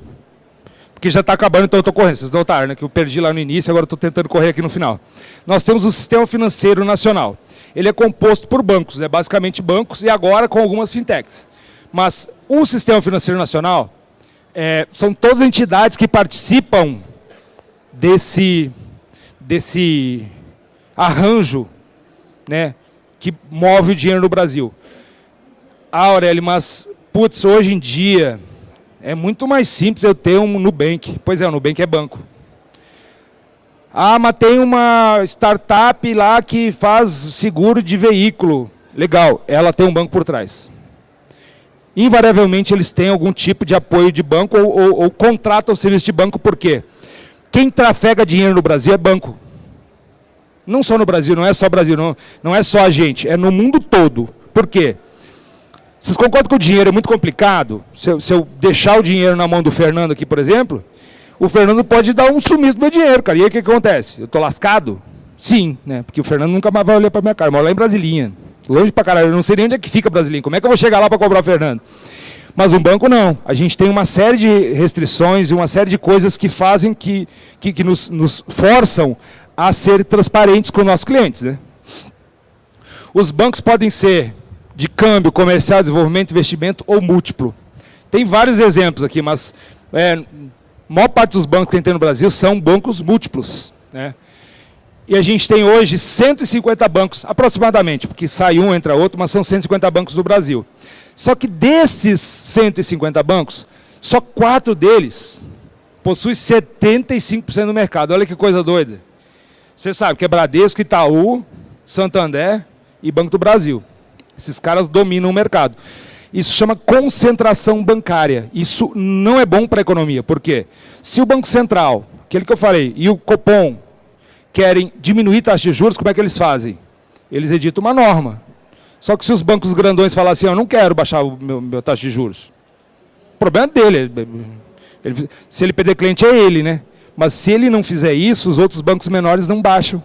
porque já está acabando, então eu estou correndo. Vocês notaram, né, que eu perdi lá no início, agora estou tentando correr aqui no final. Nós temos o Sistema Financeiro Nacional. Ele é composto por bancos, né, basicamente bancos, e agora com algumas fintechs. Mas o Sistema Financeiro Nacional é, são todas as entidades que participam desse desse arranjo né, que move o dinheiro no Brasil. Ah, Aurélio, mas, putz, hoje em dia é muito mais simples eu ter um Nubank. Pois é, o Nubank é banco. Ah, mas tem uma startup lá que faz seguro de veículo. Legal, ela tem um banco por trás. Invariavelmente eles têm algum tipo de apoio de banco ou, ou, ou contratam o serviço de banco, por quê? Quem trafega dinheiro no Brasil é banco. Não só no Brasil, não é só Brasil, não, não é só a gente, é no mundo todo. Por quê? Vocês concordam que o dinheiro é muito complicado? Se eu, se eu, deixar o dinheiro na mão do Fernando aqui, por exemplo, o Fernando pode dar um sumiço do meu dinheiro, cara. E aí o que acontece? Eu estou lascado? Sim, né? Porque o Fernando nunca mais vai olhar para minha cara. Eu moro lá em Brasilinha. Longe para caralho. Eu não sei nem onde é que fica Brasilinha. Como é que eu vou chegar lá para cobrar o Fernando? Mas um banco não. A gente tem uma série de restrições e uma série de coisas que fazem que, que, que nos, nos forçam a ser transparentes com nossos clientes. Né? Os bancos podem ser de câmbio, comercial, desenvolvimento, investimento ou múltiplo. Tem vários exemplos aqui, mas é, a maior parte dos bancos que tem no Brasil são bancos múltiplos. Né? E a gente tem hoje 150 bancos, aproximadamente, porque sai um, entra outro, mas são 150 bancos no Brasil. Só que desses 150 bancos, só quatro deles possuem 75% do mercado. Olha que coisa doida. Você sabe que é Bradesco, Itaú, Santander e Banco do Brasil. Esses caras dominam o mercado. Isso chama concentração bancária. Isso não é bom para a economia. Por quê? Se o Banco Central, aquele que eu falei, e o Copom querem diminuir taxa de juros, como é que eles fazem? Eles editam uma norma. Só que se os bancos grandões falassem, assim, eu não quero baixar o meu, meu taxa de juros, o problema é dele. Ele, se ele perder cliente é ele, né? Mas se ele não fizer isso, os outros bancos menores não baixam.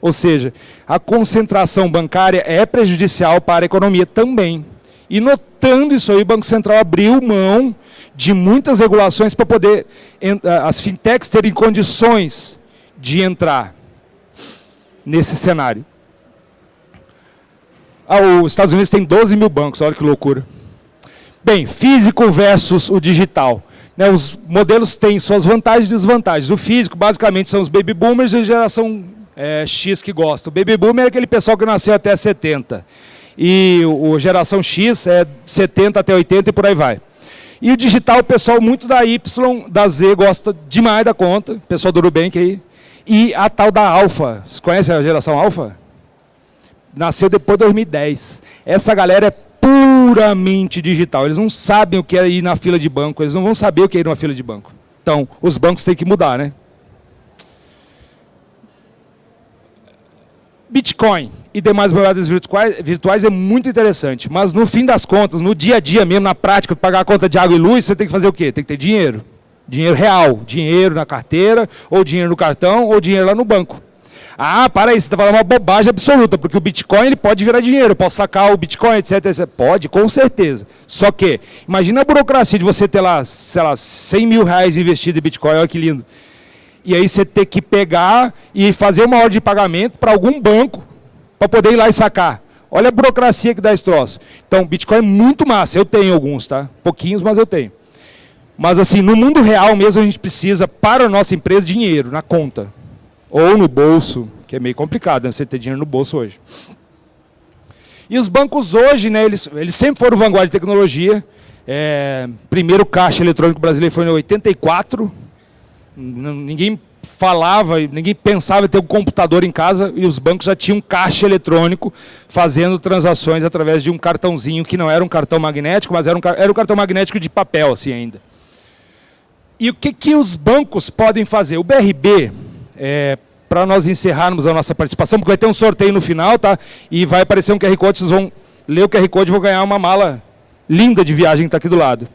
Ou seja, a concentração bancária é prejudicial para a economia também. E notando isso aí, o Banco Central abriu mão de muitas regulações para poder as fintechs terem condições de entrar nesse cenário. Ah, os Estados Unidos tem 12 mil bancos, olha que loucura. Bem, físico versus o digital. Né, os modelos têm suas vantagens e desvantagens. O físico, basicamente, são os baby boomers e a geração é, X que gosta. O baby boomer é aquele pessoal que nasceu até 70. E o, geração X é 70 até 80 e por aí vai. E o digital, o pessoal muito da Y, da Z, gosta demais da conta. pessoal do Nubank aí. E a tal da Alpha. Você conhece a geração Alpha? nasceu depois de 2010. Essa galera é puramente digital. Eles não sabem o que é ir na fila de banco, eles não vão saber o que é ir numa fila de banco. Então, os bancos têm que mudar, né? Bitcoin e demais moedas virtuais, virtuais é muito interessante, mas no fim das contas, no dia a dia mesmo, na prática, pagar a conta de água e luz, você tem que fazer o quê? Tem que ter dinheiro. Dinheiro real, dinheiro na carteira, ou dinheiro no cartão, ou dinheiro lá no banco. Ah, para aí, você está falando uma bobagem absoluta, porque o Bitcoin ele pode virar dinheiro, eu posso sacar o Bitcoin, etc, etc. Pode, com certeza. Só que, imagina a burocracia de você ter lá, sei lá, 100 mil reais investido em Bitcoin, olha que lindo. E aí você ter que pegar e fazer uma ordem de pagamento para algum banco, para poder ir lá e sacar. Olha a burocracia que dá esse troço. Então, Bitcoin é muito massa. Eu tenho alguns, tá? Pouquinhos, mas eu tenho. Mas assim, no mundo real mesmo, a gente precisa, para a nossa empresa, dinheiro na conta. Ou no bolso, que é meio complicado né, você ter dinheiro no bolso hoje. E os bancos hoje, né, eles, eles sempre foram vanguarda de tecnologia. É, primeiro caixa eletrônico brasileiro foi em 84. Ninguém falava, ninguém pensava em ter um computador em casa e os bancos já tinham caixa eletrônico fazendo transações através de um cartãozinho que não era um cartão magnético, mas era um, era um cartão magnético de papel assim ainda. E o que, que os bancos podem fazer? O BRB, é, para nós encerrarmos a nossa participação, porque vai ter um sorteio no final, tá? E vai aparecer um QR Code, vocês vão ler o QR Code e vão ganhar uma mala linda de viagem que está aqui do lado.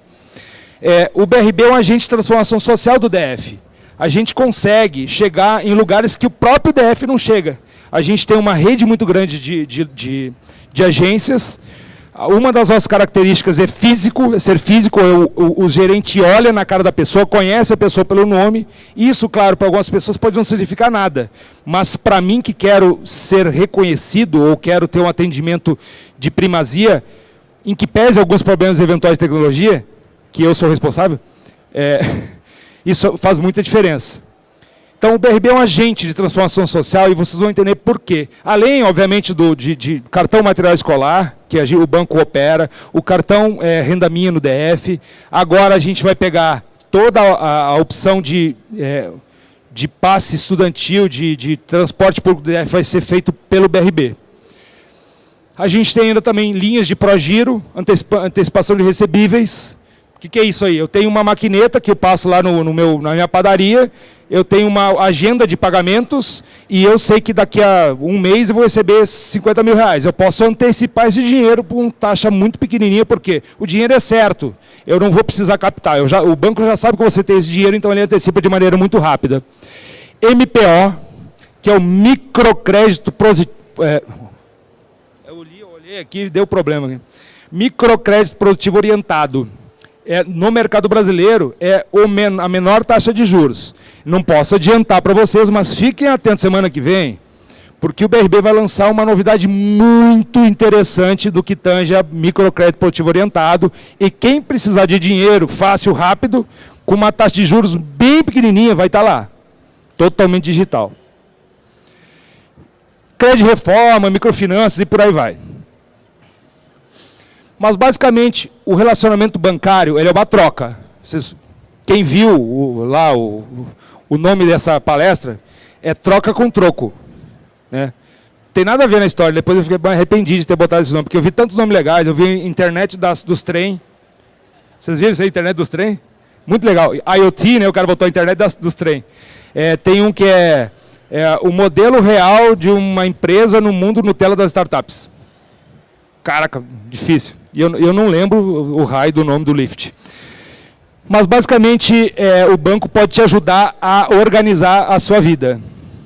É, o BRB é um agente de transformação social do DF a gente consegue chegar em lugares que o próprio DF não chega. A gente tem uma rede muito grande de, de, de, de agências. Uma das nossas características é físico, é ser físico, o, o, o, gerente olha na cara da pessoa, conhece a pessoa pelo nome. Isso, claro, para algumas pessoas pode não significar nada. Mas para mim que quero ser reconhecido ou quero ter um atendimento de primazia, em que pese alguns problemas eventuais de tecnologia, que eu sou responsável, é, Isso faz muita diferença. Então, o BRB é um agente de transformação social e vocês vão entender por quê. Além, obviamente, do, de, de cartão material escolar, que a, o banco opera, o cartão é, Renda Minha no DF, agora a gente vai pegar toda a, a opção de, é, de passe estudantil, de, de transporte público do DF, vai ser feito pelo BRB. A gente tem ainda também linhas de progiro, antecipa, antecipação de recebíveis, que, que, é isso aí? Eu tenho uma maquineta que eu passo lá no, no, meu, na minha padaria, eu tenho uma agenda de pagamentos e eu sei que daqui a um mês eu vou receber 50 mil reais. Eu posso antecipar esse dinheiro por uma taxa muito pequenininha, porque o dinheiro é certo, eu não vou precisar captar. Já, o banco já sabe que você tem esse dinheiro, então ele antecipa de maneira muito rápida. MPO, que é o microcrédito... É, eu olhei, eu olhei aqui, deu problema. Microcrédito produtivo orientado é, no mercado brasileiro é men a menor taxa de juros. Não posso adiantar para vocês, mas fiquem atentos semana que vem, porque o BRB vai lançar uma novidade muito interessante do que tange a microcrédito produtivo orientado. E quem precisar de dinheiro fácil, rápido, com uma taxa de juros bem pequenininha, vai estar tá lá. Totalmente digital. Crédito reforma, microfinanças e por aí vai. Mas, basicamente, o relacionamento bancário ele é uma troca. Vocês, quem viu o, lá o, o nome dessa palestra, é troca com troco. Né? Tem nada a ver na história, depois eu fiquei arrependido de ter botado esse nome, porque eu vi tantos nomes legais, eu vi internet das, dos trem. Vocês viram isso aí, internet dos trem? Muito legal. IoT, né, o cara botou a internet das, dos trem. É, tem um que é, é o modelo real de uma empresa no mundo Nutella das startups. Caraca, difícil. E eu, eu não lembro o raio do nome do lift. Mas, basicamente, é, o banco pode te ajudar a organizar a sua vida.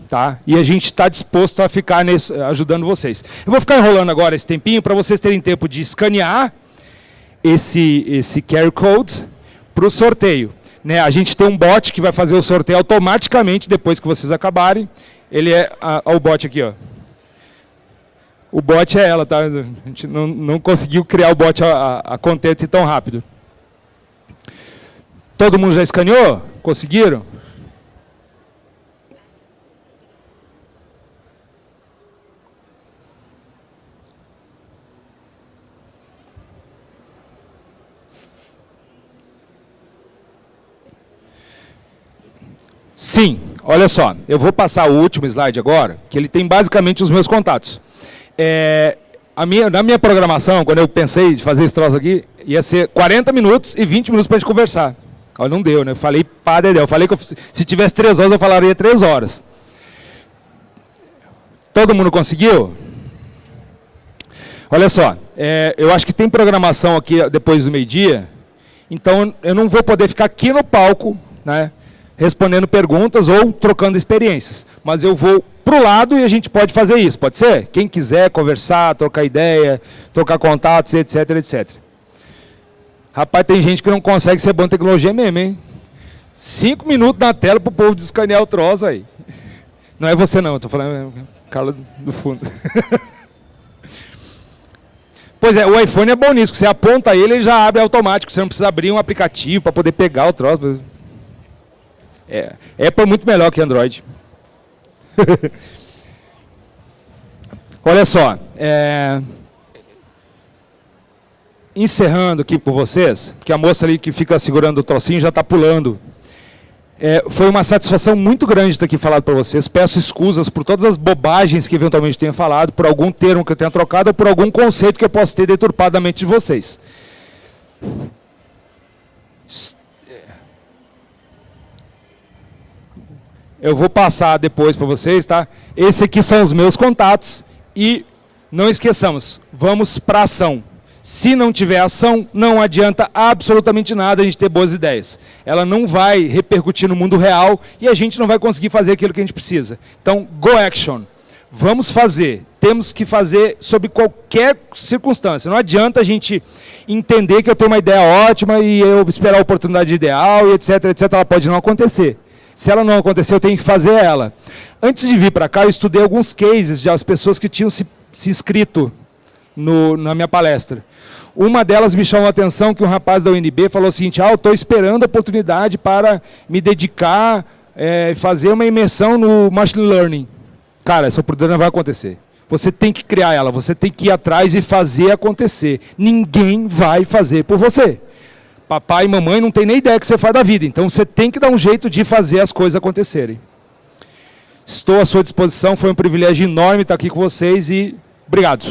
Tá? E a gente está disposto a ficar nesse, ajudando vocês. Eu vou ficar enrolando agora esse tempinho para vocês terem tempo de escanear esse, esse QR Code para o sorteio. Né? A gente tem um bot que vai fazer o sorteio automaticamente depois que vocês acabarem. Ele é a, a, o bot aqui, ó. O bot é ela, tá? A gente não, não conseguiu criar o bot a, a, contente tão rápido. Todo mundo já escaneou? Conseguiram? Sim, olha só, eu vou passar o último slide agora, que ele tem basicamente os meus contatos. É, minha, na minha programação, quando eu pensei de fazer esse troço aqui, ia ser 40 minutos e 20 minutos para a gente conversar. Olha, não deu, né? Eu falei para Eu falei que eu, se tivesse 3 horas, eu falaria 3 horas. Todo mundo conseguiu? Olha só, é, eu acho que tem programação aqui depois do meio-dia, então eu não vou poder ficar aqui no palco, né, respondendo perguntas ou trocando experiências, mas eu vou para o lado e a gente pode fazer isso, pode ser? Quem quiser conversar, trocar ideia, trocar contatos, etc, etc. Rapaz, tem gente que não consegue ser bom em tecnologia mesmo, hein? Cinco minutos na tela para o povo descanear o troço aí. Não é você não, eu estou falando é Carla do fundo. pois é, o iPhone é bom nisso, você aponta ele ele já abre automático, você não precisa abrir um aplicativo para poder pegar o troço. É, Apple é muito melhor que Android. Olha só, é... encerrando aqui por vocês, que a moça ali que fica segurando o trocinho já está pulando. É, foi uma satisfação muito grande estar aqui falado para vocês. Peço excusas por todas as bobagens que eventualmente tenha falado, por algum termo que eu tenha trocado, ou por algum conceito que eu possa ter deturpado a mente de vocês. Eu vou passar depois para vocês, tá? Esses aqui são os meus contatos e não esqueçamos, vamos para ação. Se não tiver ação, não adianta absolutamente nada a gente ter boas ideias. Ela não vai repercutir no mundo real e a gente não vai conseguir fazer aquilo que a gente precisa. Então, go action. Vamos fazer. Temos que fazer sob qualquer circunstância. Não adianta a gente entender que eu tenho uma ideia ótima e eu esperar a oportunidade ideal e etc, etc. Ela pode não acontecer. Se ela não acontecer, eu tenho que fazer ela. Antes de vir para cá, eu estudei alguns cases de as pessoas que tinham se, se inscrito no, na minha palestra. Uma delas me chamou a atenção que um rapaz da UNB falou o seguinte, ah, eu estou esperando a oportunidade para me dedicar, é, fazer uma imersão no Machine Learning. Cara, essa oportunidade não vai acontecer. Você tem que criar ela, você tem que ir atrás e fazer acontecer. Ninguém vai fazer por você papai e mamãe não tem nem ideia que você faz da vida. Então você tem que dar um jeito de fazer as coisas acontecerem. Estou à sua disposição, foi um privilégio enorme estar aqui com vocês e obrigado.